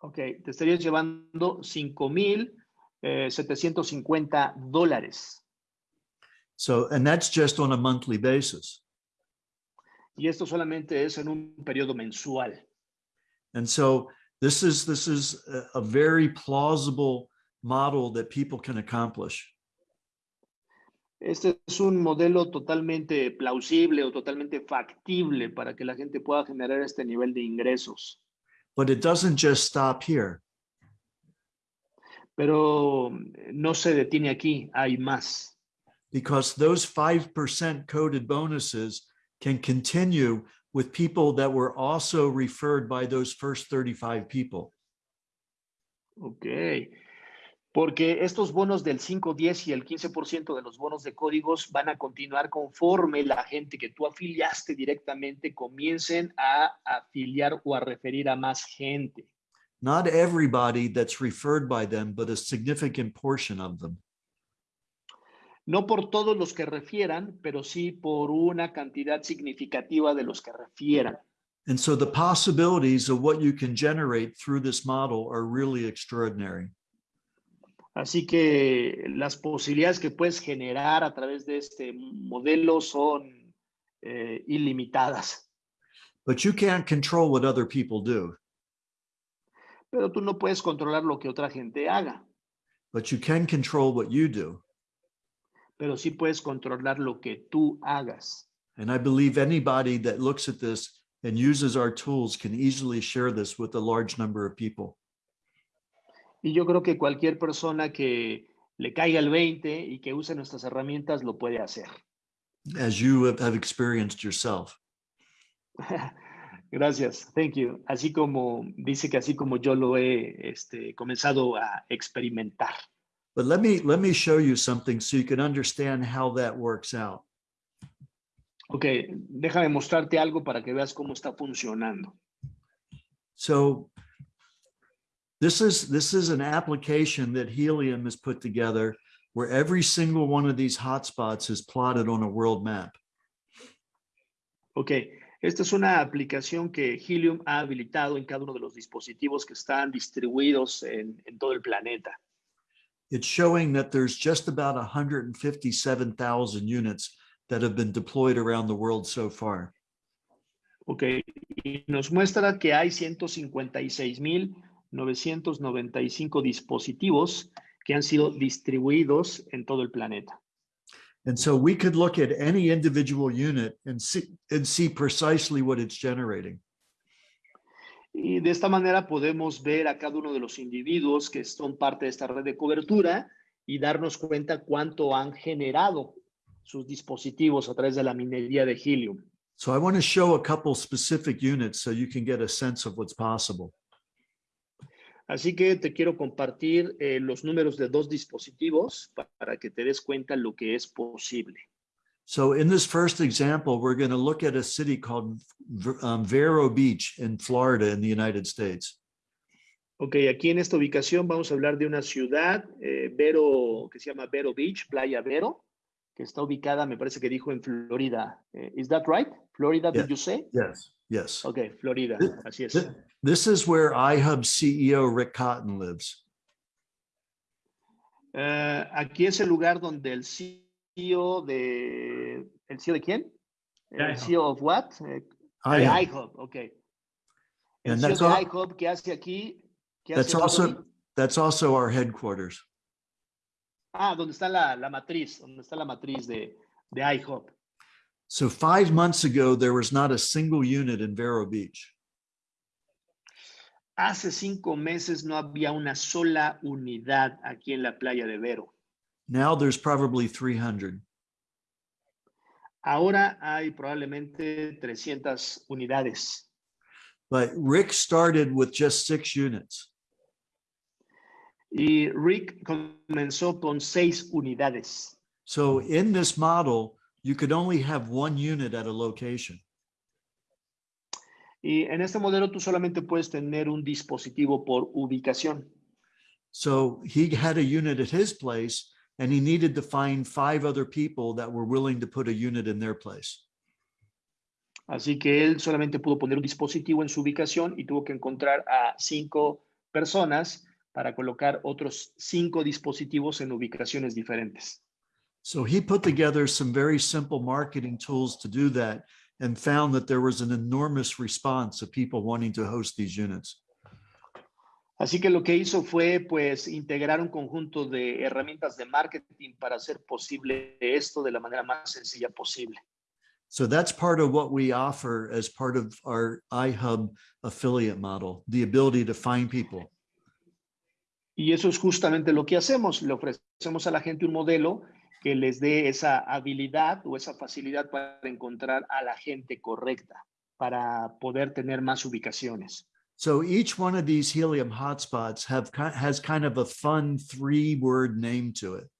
ok, te estarías llevando 5,750 eh, dólares. So, and that's just on a monthly basis. Y esto solamente es en un periodo mensual. And so this is, this is a, a very plausible model that people can accomplish. Este es un modelo totalmente plausible o totalmente factible para que la gente pueda generar este nivel de ingresos. But it doesn't just stop here. Pero eh, no se detiene aquí, hay más. because those 5% coded bonuses can continue with people that were also referred by those first 35 people. Ok. Porque estos bonos del 5, 10 y el 15% de los bonos de códigos van a continuar conforme la gente que tú afiliaste directamente comiencen a afiliar o a referir a más gente. Not everybody that's referred by them, but a significant portion of them. No por todos los que refieran, pero sí por una cantidad significativa de los que refieran. And so the possibilities of what you can generate through this model are really extraordinary. Así que las posibilidades que puedes generar a través de este modelo son eh, ilimitadas. But you can't control what other people do, Pero tú no puedes controlar lo que otra gente haga, but you can control what you do. pero sí puedes controlar lo que tú hagas. And I believe anybody that looks at this and uses our tools can easily share this with a large number of people. Y yo creo que cualquier persona que le caiga el 20 y que use nuestras herramientas lo puede hacer. as you have, experienced yourself. Gracias, thank you. Así como dice que así como yo lo he este, comenzado a experimentar. But let me let me show you something so you can understand how that works out. Ok, déjame mostrarte algo para que veas cómo está funcionando. So this is this is an application that Helium has put together where every single one of these hotspots is plotted on a world map. Ok, esta es una aplicación que Helium ha habilitado en cada uno de los dispositivos que están distribuidos en, en todo el planeta. It's showing that there's just about 157,000 units that have been deployed around the world so far. Ok, y nos muestra que hay 156.995 dispositivos que han sido distribuidos en todo el planeta. And so we could look at any individual unit and see and see precisely what it's generating. Y de esta manera podemos ver a cada uno de los individuos que son parte de esta red de cobertura y darnos cuenta cuánto han generado sus dispositivos a través de la minería de Helium. So I want to show a couple specific units so you can get a sense of what's possible. Así que te quiero compartir eh, los números de dos dispositivos pa- para que te des cuenta lo que es posible. So in this first example, we're going to look at a city called um, Vero Beach in Florida in the United States. Ok, aquí en esta ubicación vamos a hablar de una ciudad, eh, Vero, que se llama Vero Beach, Playa Vero, que está ubicada, me parece que dijo en Florida. Eh, is that right? Florida, Yeah. did you say? Yes. Yes. Ok, Florida, así es. This is where iHub CEO Rick Cotton lives. Uh, aquí es el lugar donde el CEO de... ¿El CEO de quién? De El iHub. CEO of what? Eh, de iHub. iHub, ok. El And CEO that's de al- iHub, ¿qué hace aquí? ¿Qué That's hace also Anthony? that's also our headquarters. Ah, donde está la, la matriz, donde está la matriz de, de iHub. So five months ago, there was not a single unit in Vero Beach. Hace cinco meses no había una sola unidad aquí en la playa de Vero. Now there's probably 300. Ahora hay probablemente 300 unidades. But Rick started with just six units. Y Rick comenzó con seis unidades. So in this model, you could only have one unit at a location. Y en este modelo tú solamente puedes tener un dispositivo por ubicación. So he had a unit at his place and he needed to find five other people that were willing to put a unit in their place. Así que él solamente pudo poner un dispositivo en su ubicación y tuvo que encontrar a cinco personas para colocar otros cinco dispositivos en ubicaciones diferentes. So he put together some very simple marketing tools to do that and found that there was an enormous response of people wanting to host these units. Así que lo que hizo fue pues integrar un conjunto de herramientas de marketing para hacer posible esto de la manera más sencilla posible. So that's part of what we offer as part of our iHub affiliate model, the ability to find people. Y eso es justamente lo que hacemos. Le ofrecemos a la gente un modelo que les dé esa habilidad o esa facilidad para encontrar a la gente correcta, para poder tener más ubicaciones. So each one of these helium hotspots have has kind of a fun three word name to it.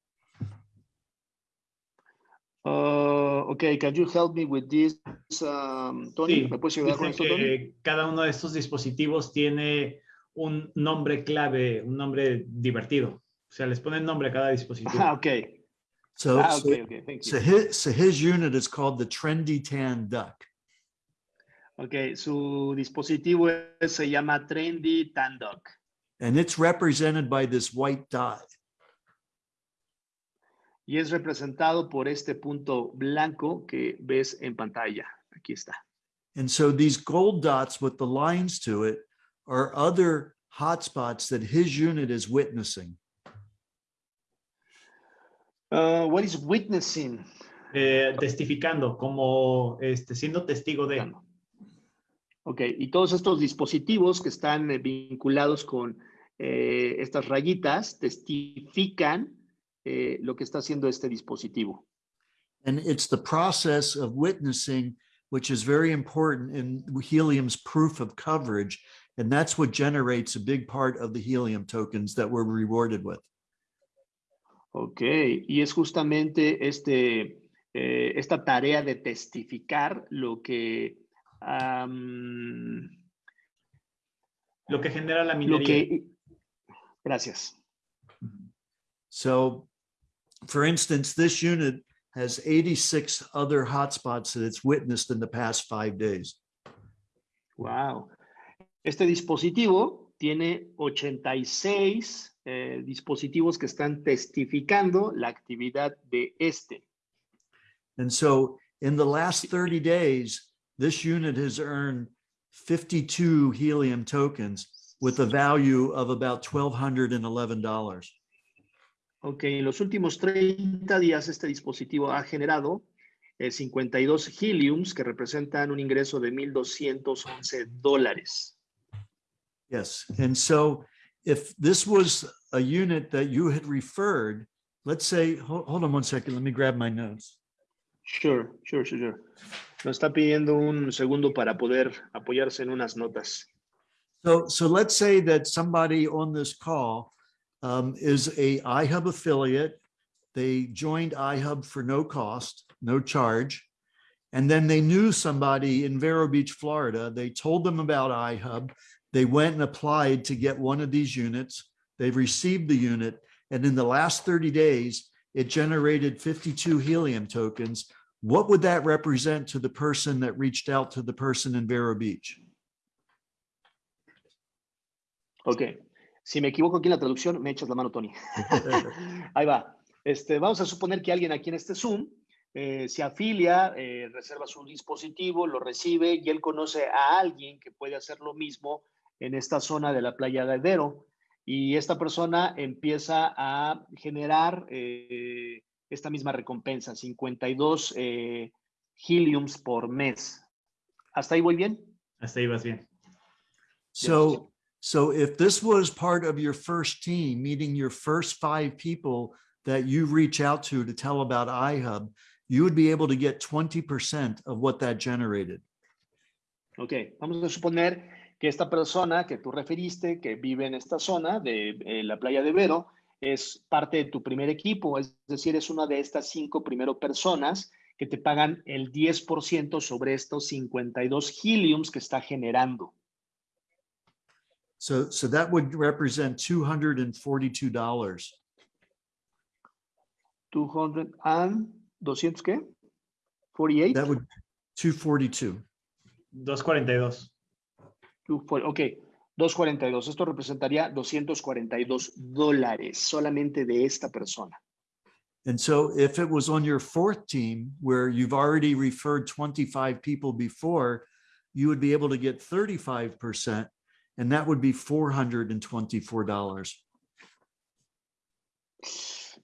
Uh, okay, can you help me with this, um, Tony? Sí, ¿Me puedes ayudar con Dice esto, Tony? que cada uno de estos dispositivos tiene un nombre clave, un nombre divertido. O sea, les ponen nombre a cada dispositivo. Ah, okay. So, Ah, so, okay, okay, thank so his, so his unit is called the Trendy Tan Duck. Okay, su dispositivo se llama Trendy Tan Duck. And it's represented by this white dot. y es representado por este punto blanco que ves en pantalla. Aquí está. And so these gold dots with the lines to it are other hotspots that his unit is witnessing. Uh, what is witnessing? Eh, testificando, como este, siendo testigo de. Ok, y todos estos dispositivos que están eh, vinculados con eh, estas rayitas testifican eh, lo que está haciendo este dispositivo. And it's the process of witnessing, which is very important in helium's proof of coverage. And that's what generates a big part of the helium tokens that we're rewarded with. Ok, y es justamente este, eh, esta tarea de testificar lo que, am, Lo que genera la lo minería. que, gracias. So for instance, this unit has 86 other hotspots that it's witnessed in the past five days. Wow. Este dispositivo tiene 86 eh, dispositivos que están testificando la actividad de este. And so in the last 30 days, this unit has earned 52 helium tokens with a value of about $1,211. Ok, en los últimos 30 días este dispositivo ha generado eh, 52 heliums que representan un ingreso de 1.211 dólares. Yes. And so if this was a unit that you had referred, let's say, hold, hold on one second, let me grab my notes. Sure, sure, sure, sure. Nos está pidiendo un segundo para poder apoyarse en unas notas. So, so let's say that somebody on this call um, is a iHub affiliate. They joined iHub for no cost, no charge. And then they knew somebody in Vero Beach, Florida. They told them about iHub. They went and applied to get one of these units. They've received the unit. And in the last 30 days, it generated 52 helium tokens. What would that represent to the person that reached out to the person in Vero Beach? Ok, si me equivoco aquí en la traducción, me echas la mano, Tony. Ahí va. Este, vamos a suponer que alguien aquí en este Zoom eh, se afilia, eh, reserva su dispositivo, lo recibe y él conoce a alguien que puede hacer lo mismo en esta zona de la playa de. Y esta persona empieza a generar eh, esta misma recompensa, 52 eh, heliums por mes. ¿Hasta ahí voy bien? Hasta ahí vas bien. So, so if this was part of your first team, meeting your first five people that you reach out to to tell about iHub, you would be able to get 20% of what that generated. Ok, vamos a suponer que esta persona que tú referiste, que vive en esta zona de eh, la playa de Vero, es parte de tu primer equipo, es decir, es una de estas cinco primero personas que te pagan el 10% sobre estos 52 heliums que está generando. So, so that would represent $242. 200 and 200 qué? 48? That would 242. 242. 240, ok, 242. Esto representaría 242 dólares solamente de esta persona. And so if it was on your fourth team where you've already referred 25 people before, you would be able to get 35%. and that would be $424.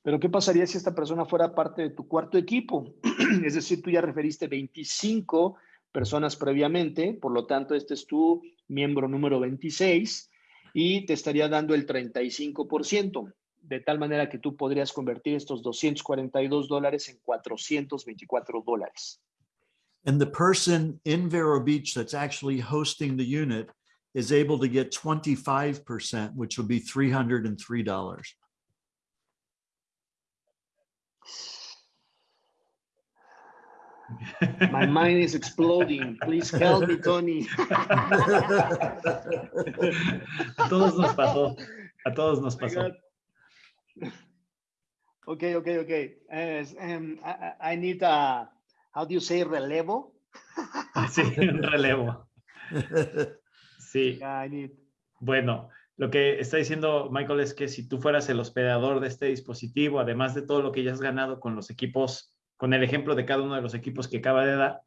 Pero ¿qué pasaría si esta persona fuera parte de tu cuarto equipo? es decir, tú ya referiste 25 personas previamente, por lo tanto, este es tu miembro número 26 y te estaría dando el 35%, de tal manera que tú podrías convertir estos 242 dólares en 424 dólares. And the person in Vero Beach that's actually hosting the unit is able to get 25%, which will be $303. My mind is exploding. Please help me, Tony. A todos nos pasó. A todos nos pasó. Okay, okay, okay. As, um, I, I I need a, how do you say relevo? Sí, un relevo. Sí. Yeah, I need. Bueno, lo que está diciendo Michael es que si tú fueras el hospedador de este dispositivo, además de todo lo que ya has ganado con los equipos, con el ejemplo de cada uno de los equipos que acaba de dar,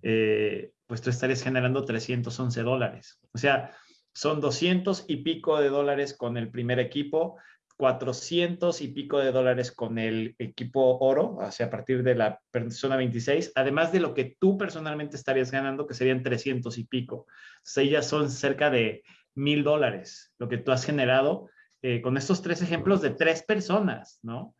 eh, pues tú estarías generando 311 dólares. O sea, son 200 y pico de dólares con el primer equipo, 400 y pico de dólares con el equipo oro, o sea, a partir de la persona 26, además de lo que tú personalmente estarías ganando, que serían 300 y pico. Entonces, ahí ya son cerca de mil dólares lo que tú has generado eh, con estos tres ejemplos de tres personas, ¿no?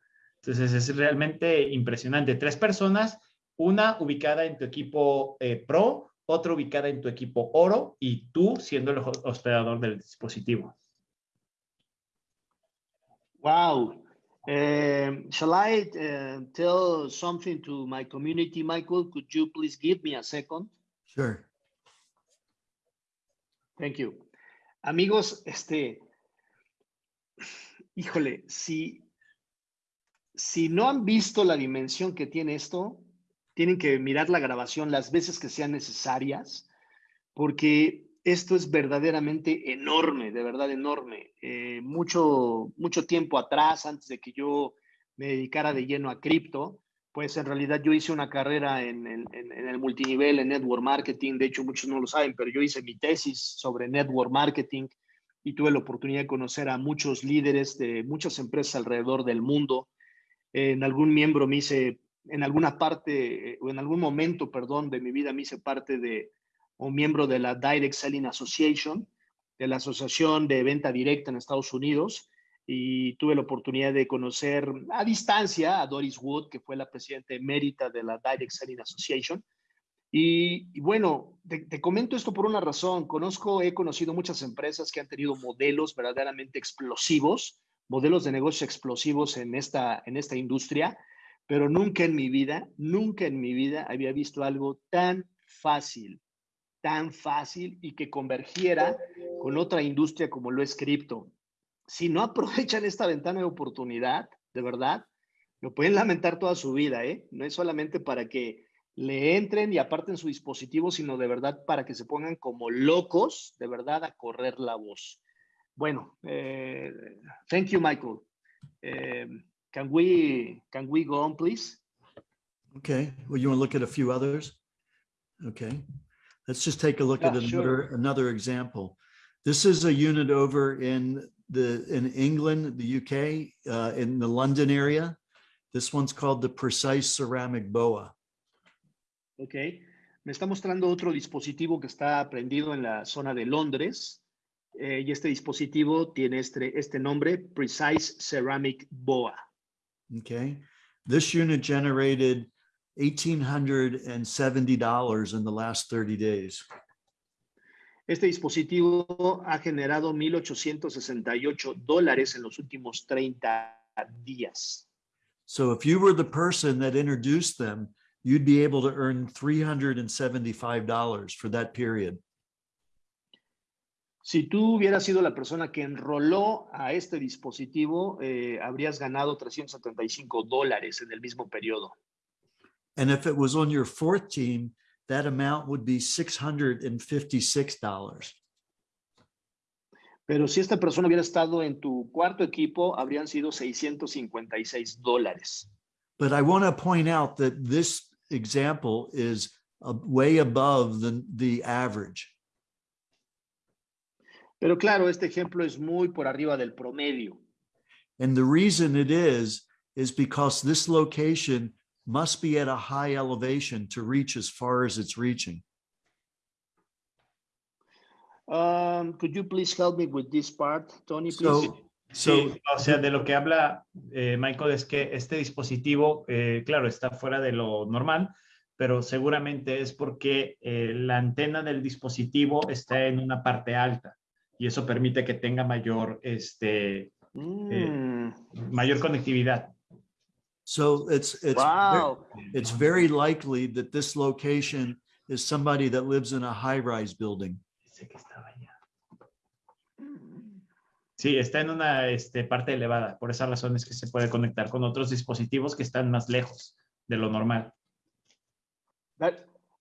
Entonces es realmente impresionante. Tres personas, una ubicada en tu equipo eh, Pro, otra ubicada en tu equipo Oro y tú siendo el ho- hospedador del dispositivo. Wow. Um, shall I uh, tell something to my community, Michael? Could you please give me a second? Sure. Thank you. Amigos, este, híjole, si, si no han visto la dimensión que tiene esto, tienen que mirar la grabación las veces que sean necesarias, porque esto es verdaderamente enorme, de verdad enorme. Eh, mucho, mucho tiempo atrás, antes de que yo me dedicara de lleno a cripto, pues en realidad yo hice una carrera en, en- en el multinivel, en network marketing. De hecho, muchos no lo saben, pero yo hice mi tesis sobre network marketing y tuve la oportunidad de conocer a muchos líderes de muchas empresas alrededor del mundo. En algún miembro me hice, en alguna parte, eh, o en algún momento, perdón, de mi vida me hice parte de, o miembro de la Direct Selling Association, de la Asociación de Venta Directa en Estados Unidos y tuve la oportunidad de conocer a distancia a Doris Wood, que fue la presidenta emérita de la Direct Selling Association. Y, y bueno, te, te comento esto por una razón. Conozco, he conocido muchas empresas que han tenido modelos verdaderamente explosivos, modelos de negocio explosivos en esta, en esta industria, pero nunca en mi vida, nunca en mi vida había visto algo tan fácil, tan fácil y que convergiera con otra industria como lo es cripto si no aprovechan esta ventana de oportunidad, de verdad, lo pueden lamentar toda su vida, ¿eh? No es solamente para que le entren y aparten su dispositivo, sino de verdad para que se pongan como locos, de verdad, a correr la voz. Bueno, eh, thank you, Michael. Eh, can we can we go on, please? Okay. Well, you want to look at a few others? Okay. Let's just take a look at Yeah, sure. another, another example. This is a unit over in the, in England, the UK, uh, in the London area. This one's called the Precise Ceramic Boa. Ok. Me está mostrando otro dispositivo que está prendido en la zona de Londres. Eh, y este dispositivo tiene este, este nombre, Precise Ceramic Boa. Okay. This unit generated $1,870 in the last 30 days. Este dispositivo ha generado 1.868 dólares en los últimos 30 días. So if you were the person that introduced them, you'd be able to earn $375 for that period. Si tú hubieras sido la persona que enroló a este dispositivo, eh, habrías ganado 375 dólares en el mismo periodo. And if it was on your fourth team, that amount would be $656. Pero si esta persona hubiera estado en tu cuarto equipo, habrían sido 656 dólares. But I want to point out that this example is way above the, the average. Pero claro, este ejemplo es muy por arriba del promedio. And the reason it is, is because this location must be at a high elevation to reach as far as it's reaching. Um, could you please help me with this part, Tony, please? So, so Sí, o sea, de lo que habla eh, Michael es que este dispositivo, eh, claro, está fuera de lo normal, pero seguramente es porque eh, la antena del dispositivo está en una parte alta y eso permite que tenga mayor, este, Mm, mayor conectividad. So it's, it's, wow. it's very likely that this location is somebody that lives in a high-rise building. Sí, está en una este, parte elevada. Por esa razón es que se puede conectar con otros dispositivos que están más lejos de lo normal. That,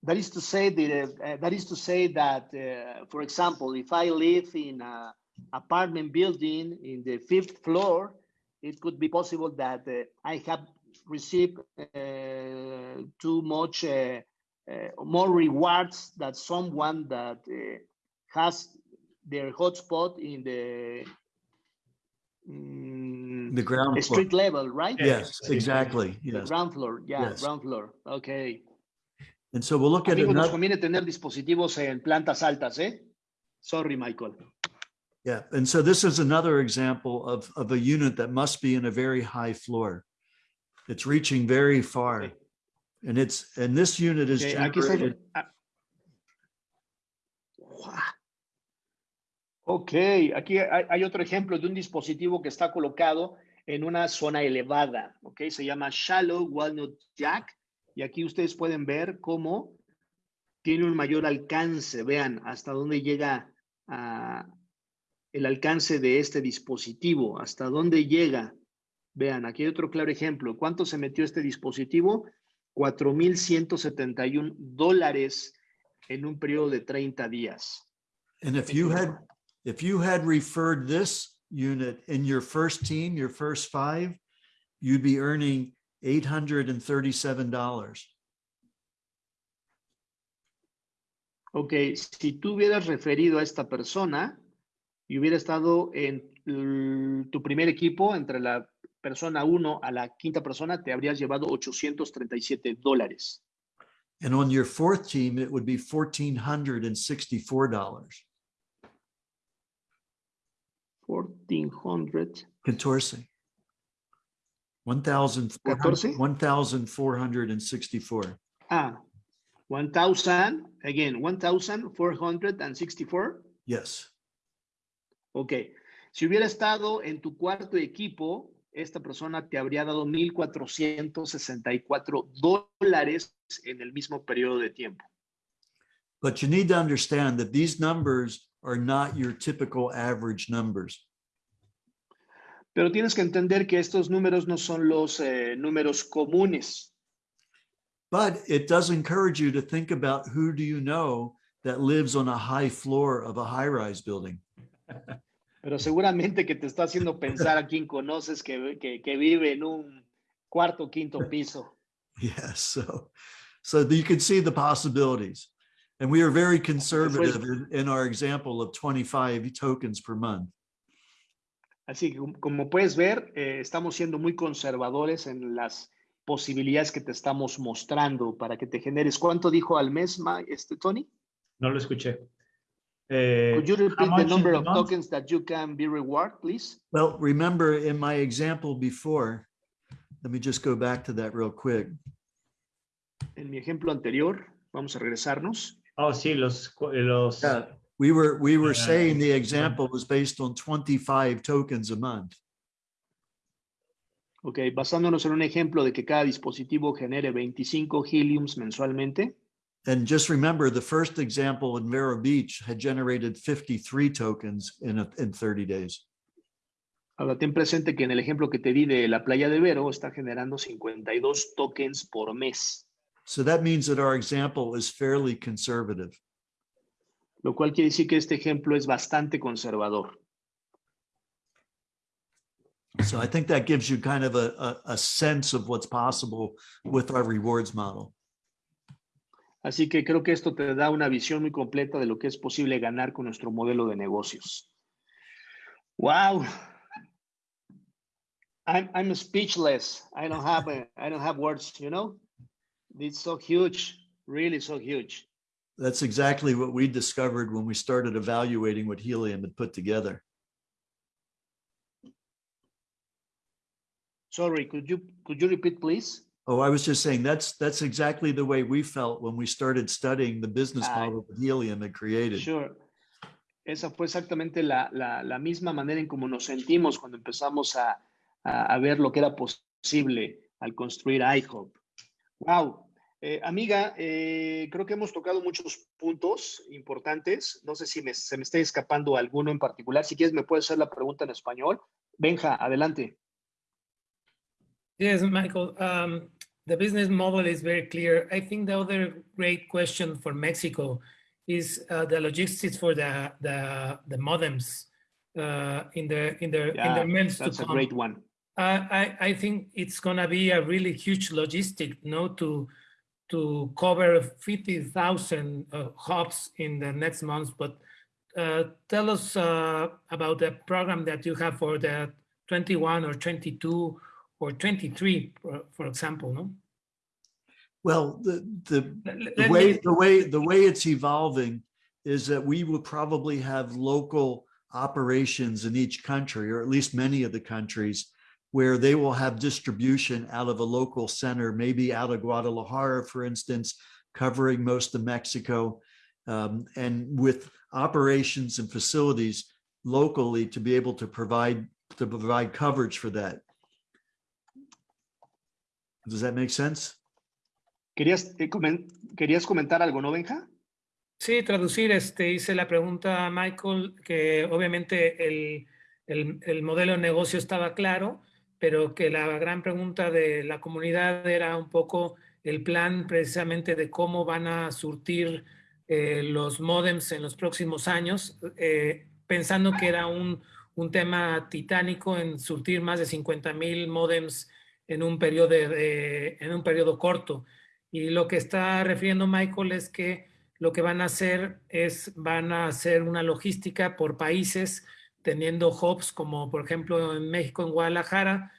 that is to say that, uh, that is to say that, uh, for example, if I live in a apartment building in the fifth floor, it could be possible that uh, I have received uh, too much uh, uh, more rewards than someone that uh, has their hotspot in the mm, The ground floor. street level, right? Yes, Sí. exactly. The ground floor, yeah, Yes. ground floor. Okay. And so we'll look at Amigos, nos another, conviene tener dispositivos en plantas altas, ¿eh? Sorry, Michael. yeah. And so this is another example of, of a unit that must be in a very high floor. It's reaching very far. Okay. And it's, and this unit is Ok, generated, ah. Ok, aquí hay, hay otro ejemplo de un dispositivo que está colocado en una zona elevada, ok, se llama Shallow Walnut Jack, y aquí ustedes pueden ver cómo tiene un mayor alcance, vean hasta dónde llega el alcance de este dispositivo, hasta dónde llega. Vean, aquí hay otro claro ejemplo. ¿Cuánto se metió este dispositivo? 4,171 dólares en un periodo de 30 días. and if you had, if you had referred this unit in your first team, your first five, you'd be earning eight hundred and thirty-seven dollars. Ok, si tú hubieras referido a esta persona y hubiera estado en tu primer equipo, entre la persona 1 a la quinta persona, te habrías llevado 837 dólares. And on your fourth team, it would be fourteen hundred and 1400 1464. Ah, 1000, again, 1464. Yes. Ok. Si hubiera estado en tu cuarto equipo, esta persona te habría dado 1464 dólares en el mismo periodo de tiempo. But you need to understand that these numbers are not your typical average numbers. Pero tienes que entender que estos números no son los eh, números comunes. But it does encourage you to think about who do you know that lives on a high floor of a high-rise building. Pero seguramente que te está haciendo pensar a quien conoces que, que, que vive en un cuarto quinto piso. Yes, so, so you can see the possibilities. And we are very conservative in, in our example of 25 tokens per month. Así que como- puedes ver, eh, estamos siendo muy conservadores en las posibilidades que te estamos mostrando para que te generes. ¿Cuánto dijo al mes, Ma- este, Tony? No lo escuché. Eh, Could you repeat the number of month? tokens that you can be reward, please? Well, remember in my example before, let me just go back to that real quick. En mi ejemplo anterior, vamos a regresarnos. Oh, sí, los, los Yeah, we were, we were Yeah. saying the example was based on 25 tokens a month. Ok, basándonos en un ejemplo de que cada dispositivo genere 25 heliums mensualmente. And just remember, the first example in Vero Beach had generated 53 tokens in, a- in 30 days. Ahora ten presente que en el ejemplo que te di de la playa de Vero está generando 52 tokens por mes, So that means that our example is fairly conservative. Lo cual quiere decir que este ejemplo es bastante conservador. So I think that gives you kind of a, a, a sense of what's possible with our rewards model. Así que creo que esto te da una visión muy completa de lo que es posible ganar con nuestro modelo de negocios. Wow. I'm, I'm speechless. I don't have a, I don't have words, you know? It's so huge, really so huge. That's exactly what we discovered when we started evaluating what Helium had put together. Sorry, could you could you repeat, please? Oh, I was just saying that's that's exactly the way we felt when we started studying the business Ah, model that Helium had created. Sure. Esa fue exactamente la, la, la misma manera en cómo nos sentimos cuando empezamos a, a, a ver lo que era posible al construir iHop. Wow. Eh, amiga, eh, creo que hemos tocado muchos puntos importantes. No sé si me- se me está escapando alguno en particular. Si quieres, me puedes hacer la pregunta en español. Benja, adelante. Yes, Michael, um, the business model is very clear. I think the other great question for Mexico is uh, the logistics for the the, the modems uh, in the in the in the months to That's a come. great one. I, I I think it's gonna be a really huge logistic, no, to to cover fifty thousand uh, hubs in the next months. But uh, tell us uh, about the program that you have for the twenty-one or twenty-two or twenty-three, for, for example, no? Well, the, the, the way, the way, the way it's evolving is that we will probably have local operations in each country, or at least many of the countries, where they will have distribution out of a local center, maybe out of Guadalajara, for instance, covering most of Mexico, um, and with operations and facilities locally to be able to provide, to provide coverage for that. Does that make sense? ¿Querías, eh, comen- ¿Querías comentar algo, no, Benja? Sí, traducir, este, hice la pregunta a Michael, que obviamente el, el- el modelo de negocio estaba claro, pero que la gran pregunta de la comunidad era un poco el plan precisamente de cómo van a surtir eh, los modems en los próximos años, eh, pensando que era un, un tema titánico en surtir más de 50 mil modems en un periodo, de- de- en un periodo corto. Y lo que está refiriendo Michael es que lo que van a hacer es, van a hacer una logística por países, teniendo hubs como por ejemplo en México, en Guadalajara.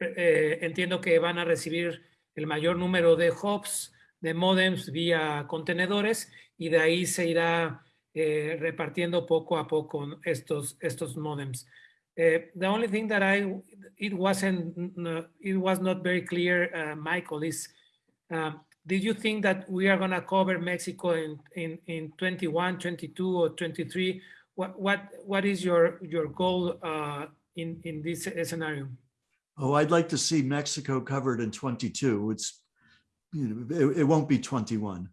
Eh, entiendo que van a recibir el mayor número de hubs, de modems vía contenedores y de ahí se irá eh, repartiendo poco a poco estos, estos modems. Eh, the only thing that I, it wasn't, it was not very clear, uh, Michael, is um, did you think that we are going to cover Mexico in, in, in 21, 22, or 23? What, what, what is your, your goal uh, in, in this scenario? Oh, I'd like to see Mexico covered in 22. It's, you know, it, it won't be 21.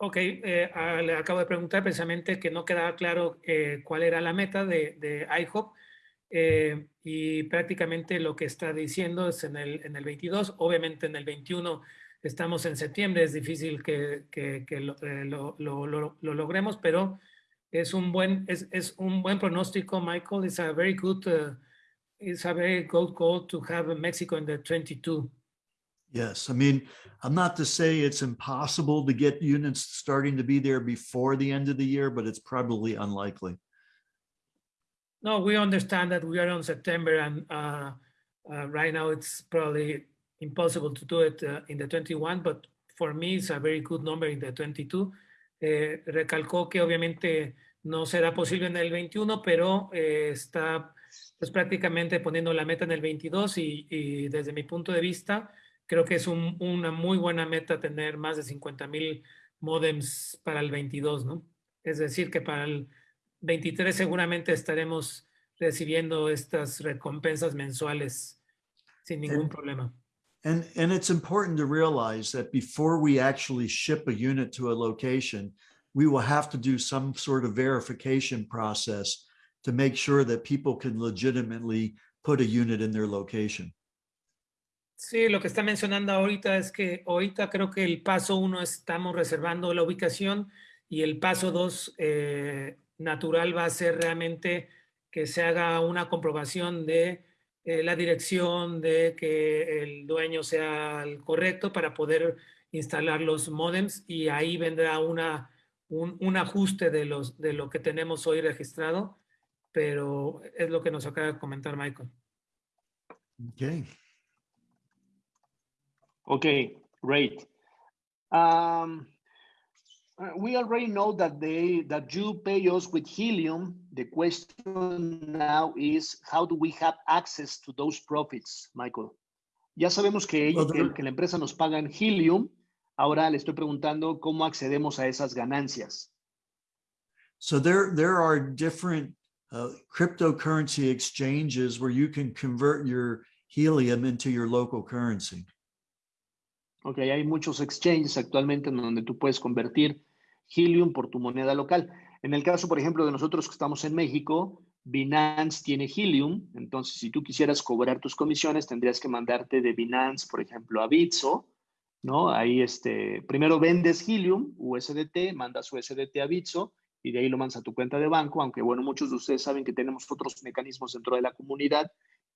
Ok, eh, ah, le acabo de preguntar precisamente que no quedaba claro eh, cuál era la meta de, de IHOP eh, y prácticamente lo que está diciendo es en el, en el 22, obviamente en el 21 estamos en septiembre, es difícil que, que- que lo, eh, lo- lo- lo- lo logremos, pero es un buen, es, es un buen pronóstico, Michael, it's a very good, uh, it's a very good goal to have Mexico in the 22. Yes, I mean, I'm not to say it's impossible to get units starting to be there before the end of the year, but it's probably unlikely. No, we understand that we are on September and uh, uh, right now it's probably impossible to do it uh, in the 21, but for me it's a very good number in the 22. Eh, recalcó que obviamente no será posible en el 21, pero eh, está pues, prácticamente poniendo la meta en el 22 y, y desde mi punto de vista creo que es un- una muy buena meta tener más de 50 mil modems para el 22, ¿no? Es decir, que para el 23 seguramente estaremos recibiendo estas recompensas mensuales sin ningún problema. And, and it's important to realize that before we actually ship a unit to a location, we will have to do some sort of verification process to make sure that people can legitimately put a unit in their location. Sí, lo que está mencionando ahorita es que ahorita creo que el paso uno estamos reservando la ubicación y el paso dos eh, natural va a ser realmente que se haga una comprobación de eh, la dirección, de que el dueño sea el correcto para poder instalar los modems y ahí vendrá una, un, un ajuste de, los, de lo que tenemos hoy registrado pero es lo que nos acaba de comentar Michael. Okay. Okay, great. Um, we already know that they that you pay us with helium. The question now is how do we have access to those profits, Michael? Ya sabemos que, Well, que, que la empresa nos paga en helium. Ahora le estoy preguntando cómo accedemos a esas ganancias. So there, there are different uh, cryptocurrency exchanges where you can convert your helium into your local currency. Ok, hay muchos exchanges actualmente en donde tú puedes convertir Helium por tu moneda local. En el caso, por ejemplo, de nosotros que estamos en México, Binance tiene Helium. Entonces, si tú quisieras cobrar tus comisiones, tendrías que mandarte de Binance, por ejemplo, a Bitso, ¿no? Ahí, este, primero vendes Helium, USDT, mandas USDT a Bitso y de ahí lo mandas a tu cuenta de banco, aunque, bueno, muchos de ustedes saben que tenemos otros mecanismos dentro de la comunidad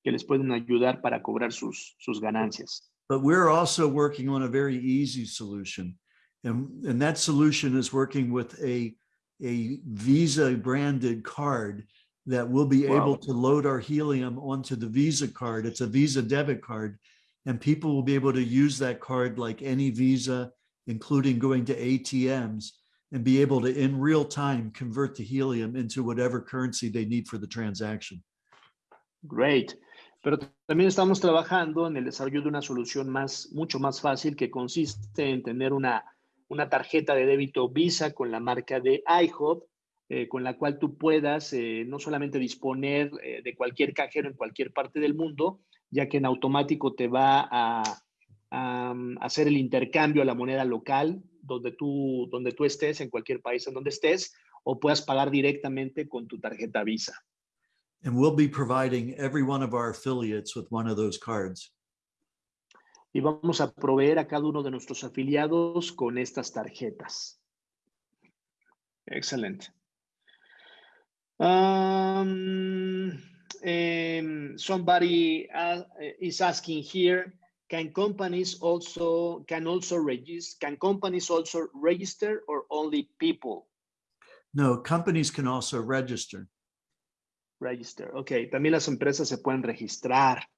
que les pueden ayudar para cobrar sus, sus ganancias. But we're also working on a very easy solution. And, and that solution is working with a, a Visa branded card that will be able to load our helium onto the Visa card. It's a Visa debit card. And people will be able to use that card like any Visa, including going to ATMs and be able to, in real time, convert the helium into whatever currency they need for the transaction. Great. Pero también estamos trabajando en el desarrollo de una solución más, mucho más fácil que consiste en tener una, una tarjeta de débito Visa con la marca de IHOP, eh, con la cual tú puedas eh, no solamente disponer eh, de cualquier cajero en cualquier parte del mundo, ya que en automático te va a, a, mm, hacer el intercambio a la moneda local donde tú, donde tú estés, en cualquier país en donde estés, o puedas pagar directamente con tu tarjeta Visa. And we'll be providing every one of our affiliates with one of those cards. y vamos a proveer a cada uno de nuestros afiliados con estas tarjetas. Excelente. Um, em, somebody uh, is asking here, can companies also can also register can companies also register or only people No, companies can also register. Register? Ok, también las empresas se pueden registrar.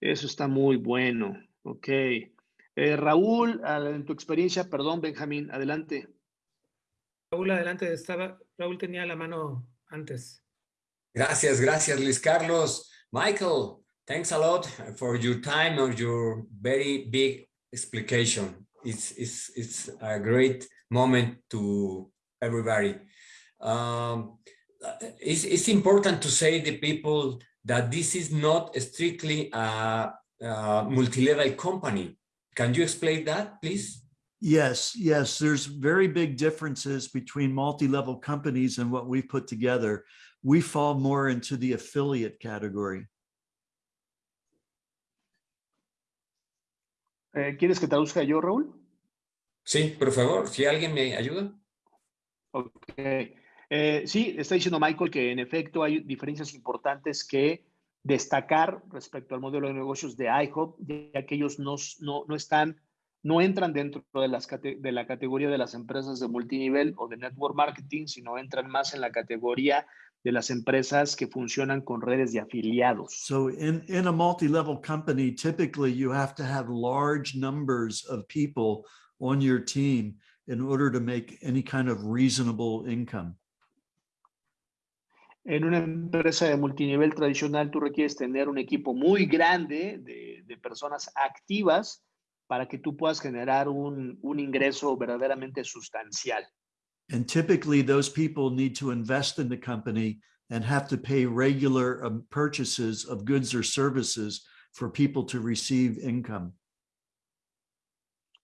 Eso está muy bueno. Ok. Eh, Raúl, en tu experiencia, perdón, Benjamín, adelante. Raúl, adelante, estaba, Raúl tenía la mano antes. Gracias, gracias, Luis Carlos. Michael, thanks a lot for your time or your very big explication. It's, it's, it's a great moment to everybody. Um, it's, it's important to say the people that this is not strictly a, a multi-level company. Can you explain that, please? Yes, yes, there's very big differences between multi-level companies and what we've put together. We fall more into the affiliate category. Eh, ¿Quieres que traduzca yo, Raúl? Sí, por favor, si alguien me ayuda. Ok. Eh, sí, está diciendo Michael que en efecto hay diferencias importantes que destacar respecto al modelo de negocios de IHOP, ya que ellos no, no, no están, no entran dentro de, las, de la categoría de las empresas de multinivel o de network marketing, sino entran más en la categoría de las empresas que funcionan con redes de afiliados. So in, in a multi-level company, typically you have to have large numbers of people on your team in order to make any kind of reasonable income. En una empresa de multinivel tradicional, tú requieres tener un equipo muy grande de, de personas activas para que tú puedas generar un, un ingreso verdaderamente sustancial. And typically those people need to invest in the company and have to pay regular um, purchases of goods or services for people to receive income.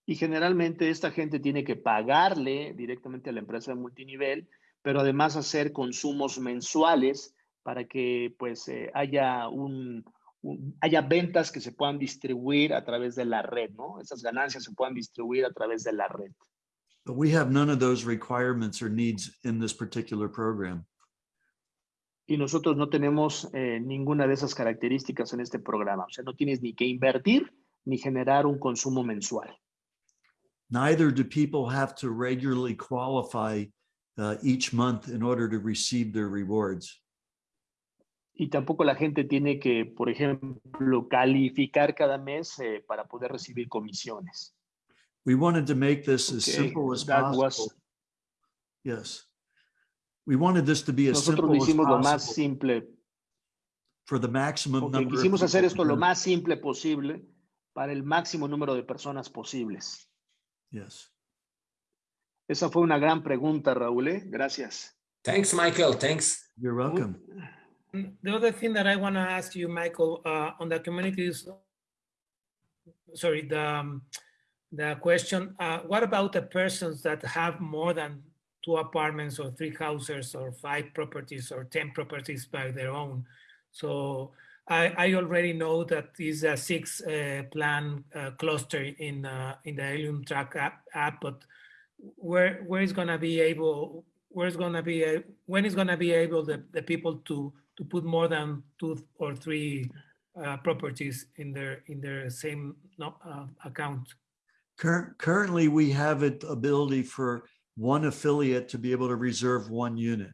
Y generalmente esta gente tiene que pagarle directamente a la empresa de multinivel, pero además hacer consumos mensuales para que pues eh, haya un, un- haya ventas que se puedan distribuir a través de la red, ¿no? Esas ganancias se puedan distribuir a través de la red. But we have none of those requirements or needs in this particular program. Y nosotros no tenemos eh, ninguna de esas características en este programa. O sea, no tienes ni que invertir ni generar un consumo mensual. Neither do people have to regularly qualify uh, each month in order to receive their rewards. Y tampoco la gente tiene que, por ejemplo, calificar cada mes eh, para poder recibir comisiones. We wanted to make this as Okay, simple as that possible. was- Yes. We wanted this to be as Nosotros simple lo as hicimos lo más possible simple. for the maximum Ok, number. quisimos hacer esto lo más simple posible para el máximo número de personas posibles. Yes. Esa fue una gran pregunta, Raúl. ¿eh? Gracias. Thanks, Michael. Thanks. You're welcome. The other thing that I want to ask you, Michael, uh, on the communities, sorry, the, um, the question, uh, what about the persons that have more than two apartments or three houses or five properties or 10 properties by their own? So I, I already know that is a six uh, plan uh, cluster in, uh, in the Helium Track app, app, but where, where is gonna be able, where's gonna be, a, when is gonna be able the, the people to, to put more than two or three uh, properties in their, in their same uh, account? Cur- Currently, we have it ability for one affiliate to be able to reserve one unit.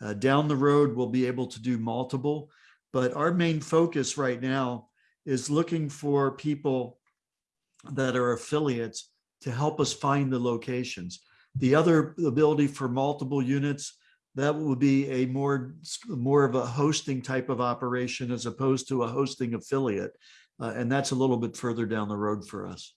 Uh, Down the road, we'll be able to do multiple, but our main focus right now is looking for people that are affiliates to help us find the locations. The other ability for multiple units, that would be a more, more of a hosting type of operation as opposed to a hosting affiliate. Uh, And that's a little bit further down the road for us.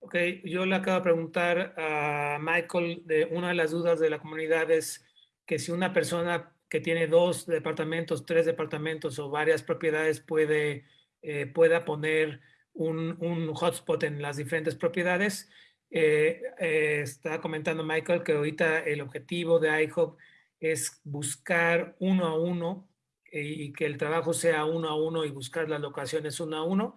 Ok, yo le acabo de preguntar a Michael de una de las dudas de la comunidad es que si una persona que tiene dos departamentos, tres departamentos o varias propiedades puede, eh, pueda poner un, un hotspot en las diferentes propiedades. Eh, eh, está comentando Michael que ahorita el objetivo de iHub es buscar uno a uno eh, y que el trabajo sea uno a uno y buscar las locaciones uno a uno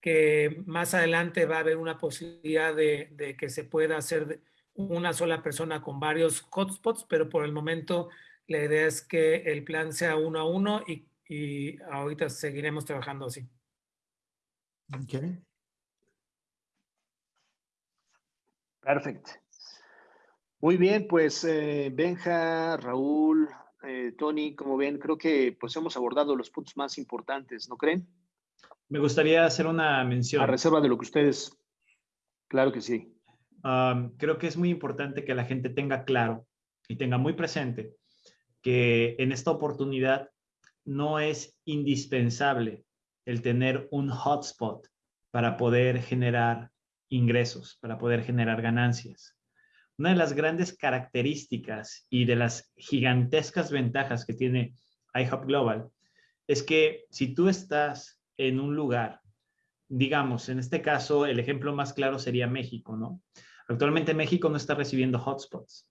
que más adelante va a haber una posibilidad de, que se pueda hacer una sola persona con varios hotspots, pero por el momento la idea es que el plan sea uno a uno y, y ahorita seguiremos trabajando así. Okay. Perfecto. Muy bien, pues eh, Benja, Raúl, eh, Tony, como ven, creo que pues hemos abordado los puntos más importantes, ¿no creen? Me gustaría hacer una mención. A reserva de lo que ustedes, claro que sí. Um, creo que es muy importante que la gente tenga claro y tenga muy presente que en esta oportunidad no es indispensable el tener un hotspot para poder generar ingresos, para poder generar ganancias. Una de las grandes características y de las gigantescas ventajas que tiene iHub Global es que si tú estás en un lugar, digamos, en este caso, el ejemplo más claro sería México, ¿no? Actualmente México no está recibiendo hotspots,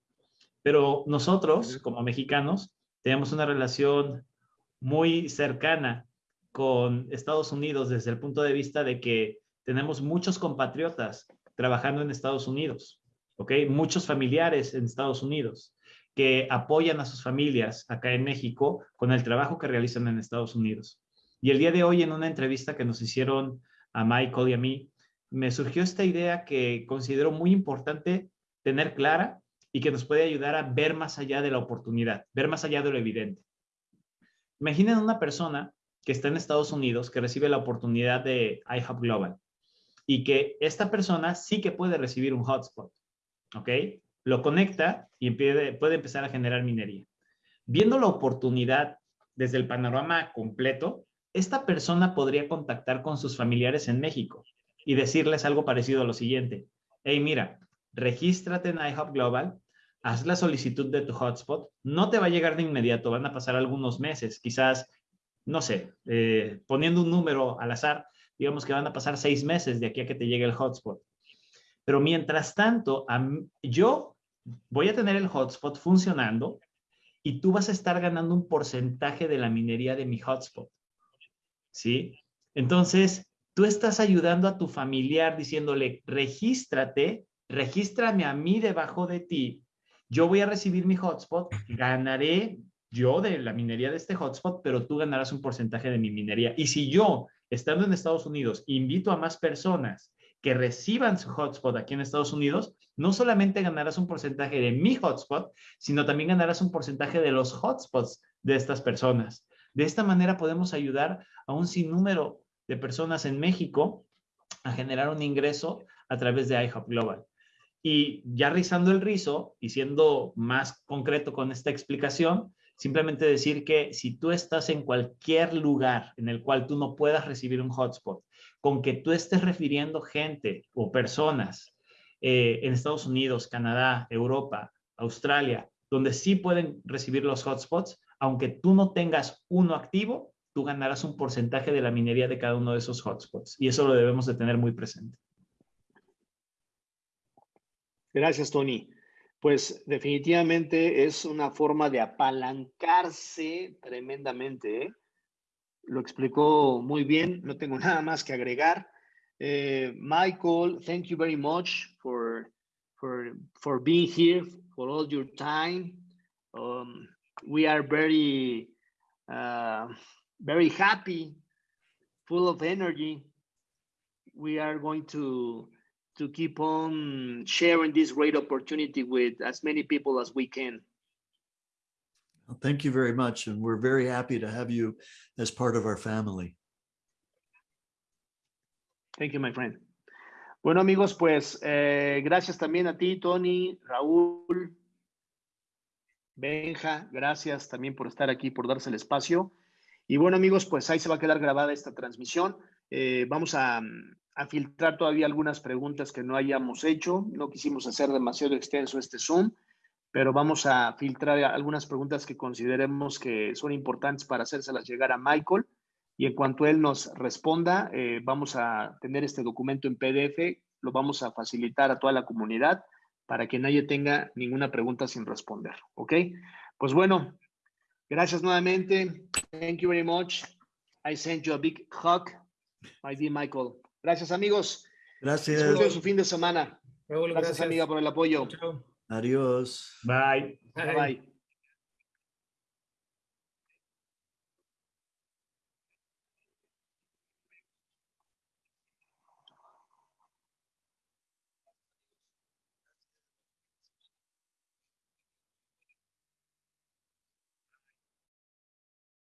pero nosotros como mexicanos tenemos una relación muy cercana con Estados Unidos desde el punto de vista de que tenemos muchos compatriotas trabajando en Estados Unidos, ¿ok? Muchos familiares en Estados Unidos que apoyan a sus familias acá en México con el trabajo que realizan en Estados Unidos. Y el día de hoy en una entrevista que nos hicieron a Michael y a mí, me surgió esta idea que considero muy importante tener clara y que nos puede ayudar a ver más allá de la oportunidad, ver más allá de lo evidente. Imaginen una persona que está en Estados Unidos, que recibe la oportunidad de iHub Global y que esta persona sí que puede recibir un hotspot, ¿ok? Lo conecta y puede, empezar a generar minería. Viendo la oportunidad desde el panorama completo, esta persona podría contactar con sus familiares en México y decirles algo parecido a lo siguiente. Hey, mira, regístrate en iHub Global, haz la solicitud de tu hotspot, no te va a llegar de inmediato, van a pasar algunos meses, quizás, no sé, eh, poniendo un número al azar, digamos que van a pasar seis meses de aquí a que te llegue el hotspot. Pero mientras tanto, yo voy a tener el hotspot funcionando y tú vas a estar ganando un porcentaje de la minería de mi hotspot. ¿Sí? Entonces, tú estás ayudando a tu familiar diciéndole, regístrate, regístrame a mí debajo de ti, yo voy a recibir mi hotspot, ganaré yo de la minería de este hotspot, pero tú ganarás un porcentaje de mi minería. Y si yo, estando en Estados Unidos, invito a más personas que reciban su hotspot aquí en Estados Unidos, no solamente ganarás un porcentaje de mi hotspot, sino también ganarás un porcentaje de los hotspots de estas personas De esta manera podemos ayudar a un sinnúmero de personas en México a generar un ingreso a través de iHub Global. Y ya rizando el rizo y siendo más concreto con esta explicación, simplemente decir que si tú estás en cualquier lugar en el cual tú no puedas recibir un hotspot, con que tú estés refiriendo gente o personas eh, en Estados Unidos, Canadá, Europa, Australia, donde sí pueden recibir los hotspots, aunque tú no tengas uno activo, tú ganarás un porcentaje de la minería de cada uno de esos hotspots. Y eso lo debemos de tener muy presente. Gracias, Tony. Pues definitivamente es una forma de apalancarse tremendamente. ¿eh? Lo explicó muy bien, no tengo nada más que agregar. Eh, Michael, thank you very much for, for, for being here, for all your time. Um, we are very, uh, very happy, full of energy. We are going to to keep on sharing this great opportunity with as many people as we can. Well, Thank you very much. And we're very happy to have you as part of our family. Thank you, my friend. Bueno, amigos, pues eh, gracias también a ti, Tony, Raúl, Benja, gracias también por estar aquí, por darse el espacio. Y bueno, amigos, pues ahí se va a quedar grabada esta transmisión. Eh, vamos a, a filtrar todavía algunas preguntas que no hayamos hecho. No quisimos hacer demasiado extenso este Zoom, pero vamos a filtrar algunas preguntas que consideremos que son importantes para hacérselas llegar a Michael. Y en cuanto él nos responda, eh, vamos a tener este documento en PDF, lo vamos a facilitar a toda la comunidad para que nadie tenga ninguna pregunta sin responder. ¿Ok? Pues bueno, gracias nuevamente. Thank you very much. I send you a big hug, my dear Michael. Gracias, amigos. Gracias. Disfruten su fin de semana. Raúl, Gracias, amiga, por el apoyo. Chao. Adiós. Bye. Bye bye.